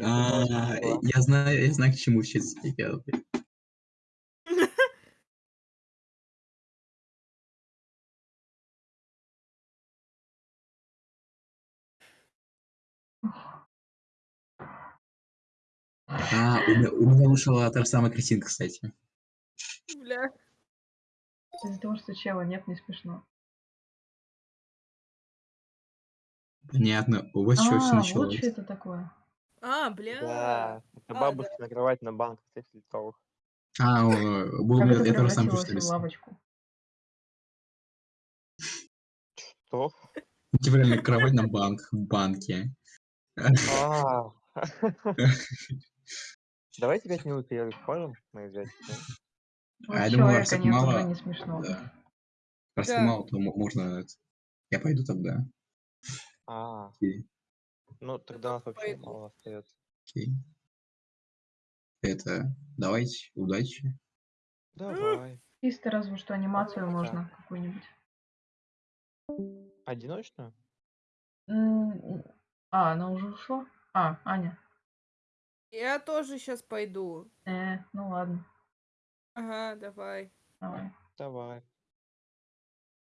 А, Я знаю, я знаю, к чему сейчас ребята. А, у меня, у меня вышла та же самая картинка, кстати. Бля. Из-за того, что чела нет, не смешно. Понятно. У вас что все А, вот началось? что это такое. А, бля. Да, это А, бабушка накрывать на банк 30 литровых. А, был, Как это тоже сам что лавочку? Что? Типа реально кровать на банк в банке. Давайте 5 минут перерыв можем мы взять? Вот А я думаю, так нет, мало, уже не смешно. да. Раз так Да. мало, то мо- можно... Я пойду тогда. А, Окей. ну тогда нас вообще пойду. мало остается. окей. Это... Давайте, удачи. Давай. Чисто разве что анимацию Да. можно какую-нибудь. Одиночную? А, она уже ушла? А, Аня. Я тоже сейчас пойду. Э, ну ладно, Ага, давай. давай, Давай.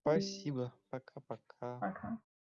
Спасибо. Пока-пока. пока.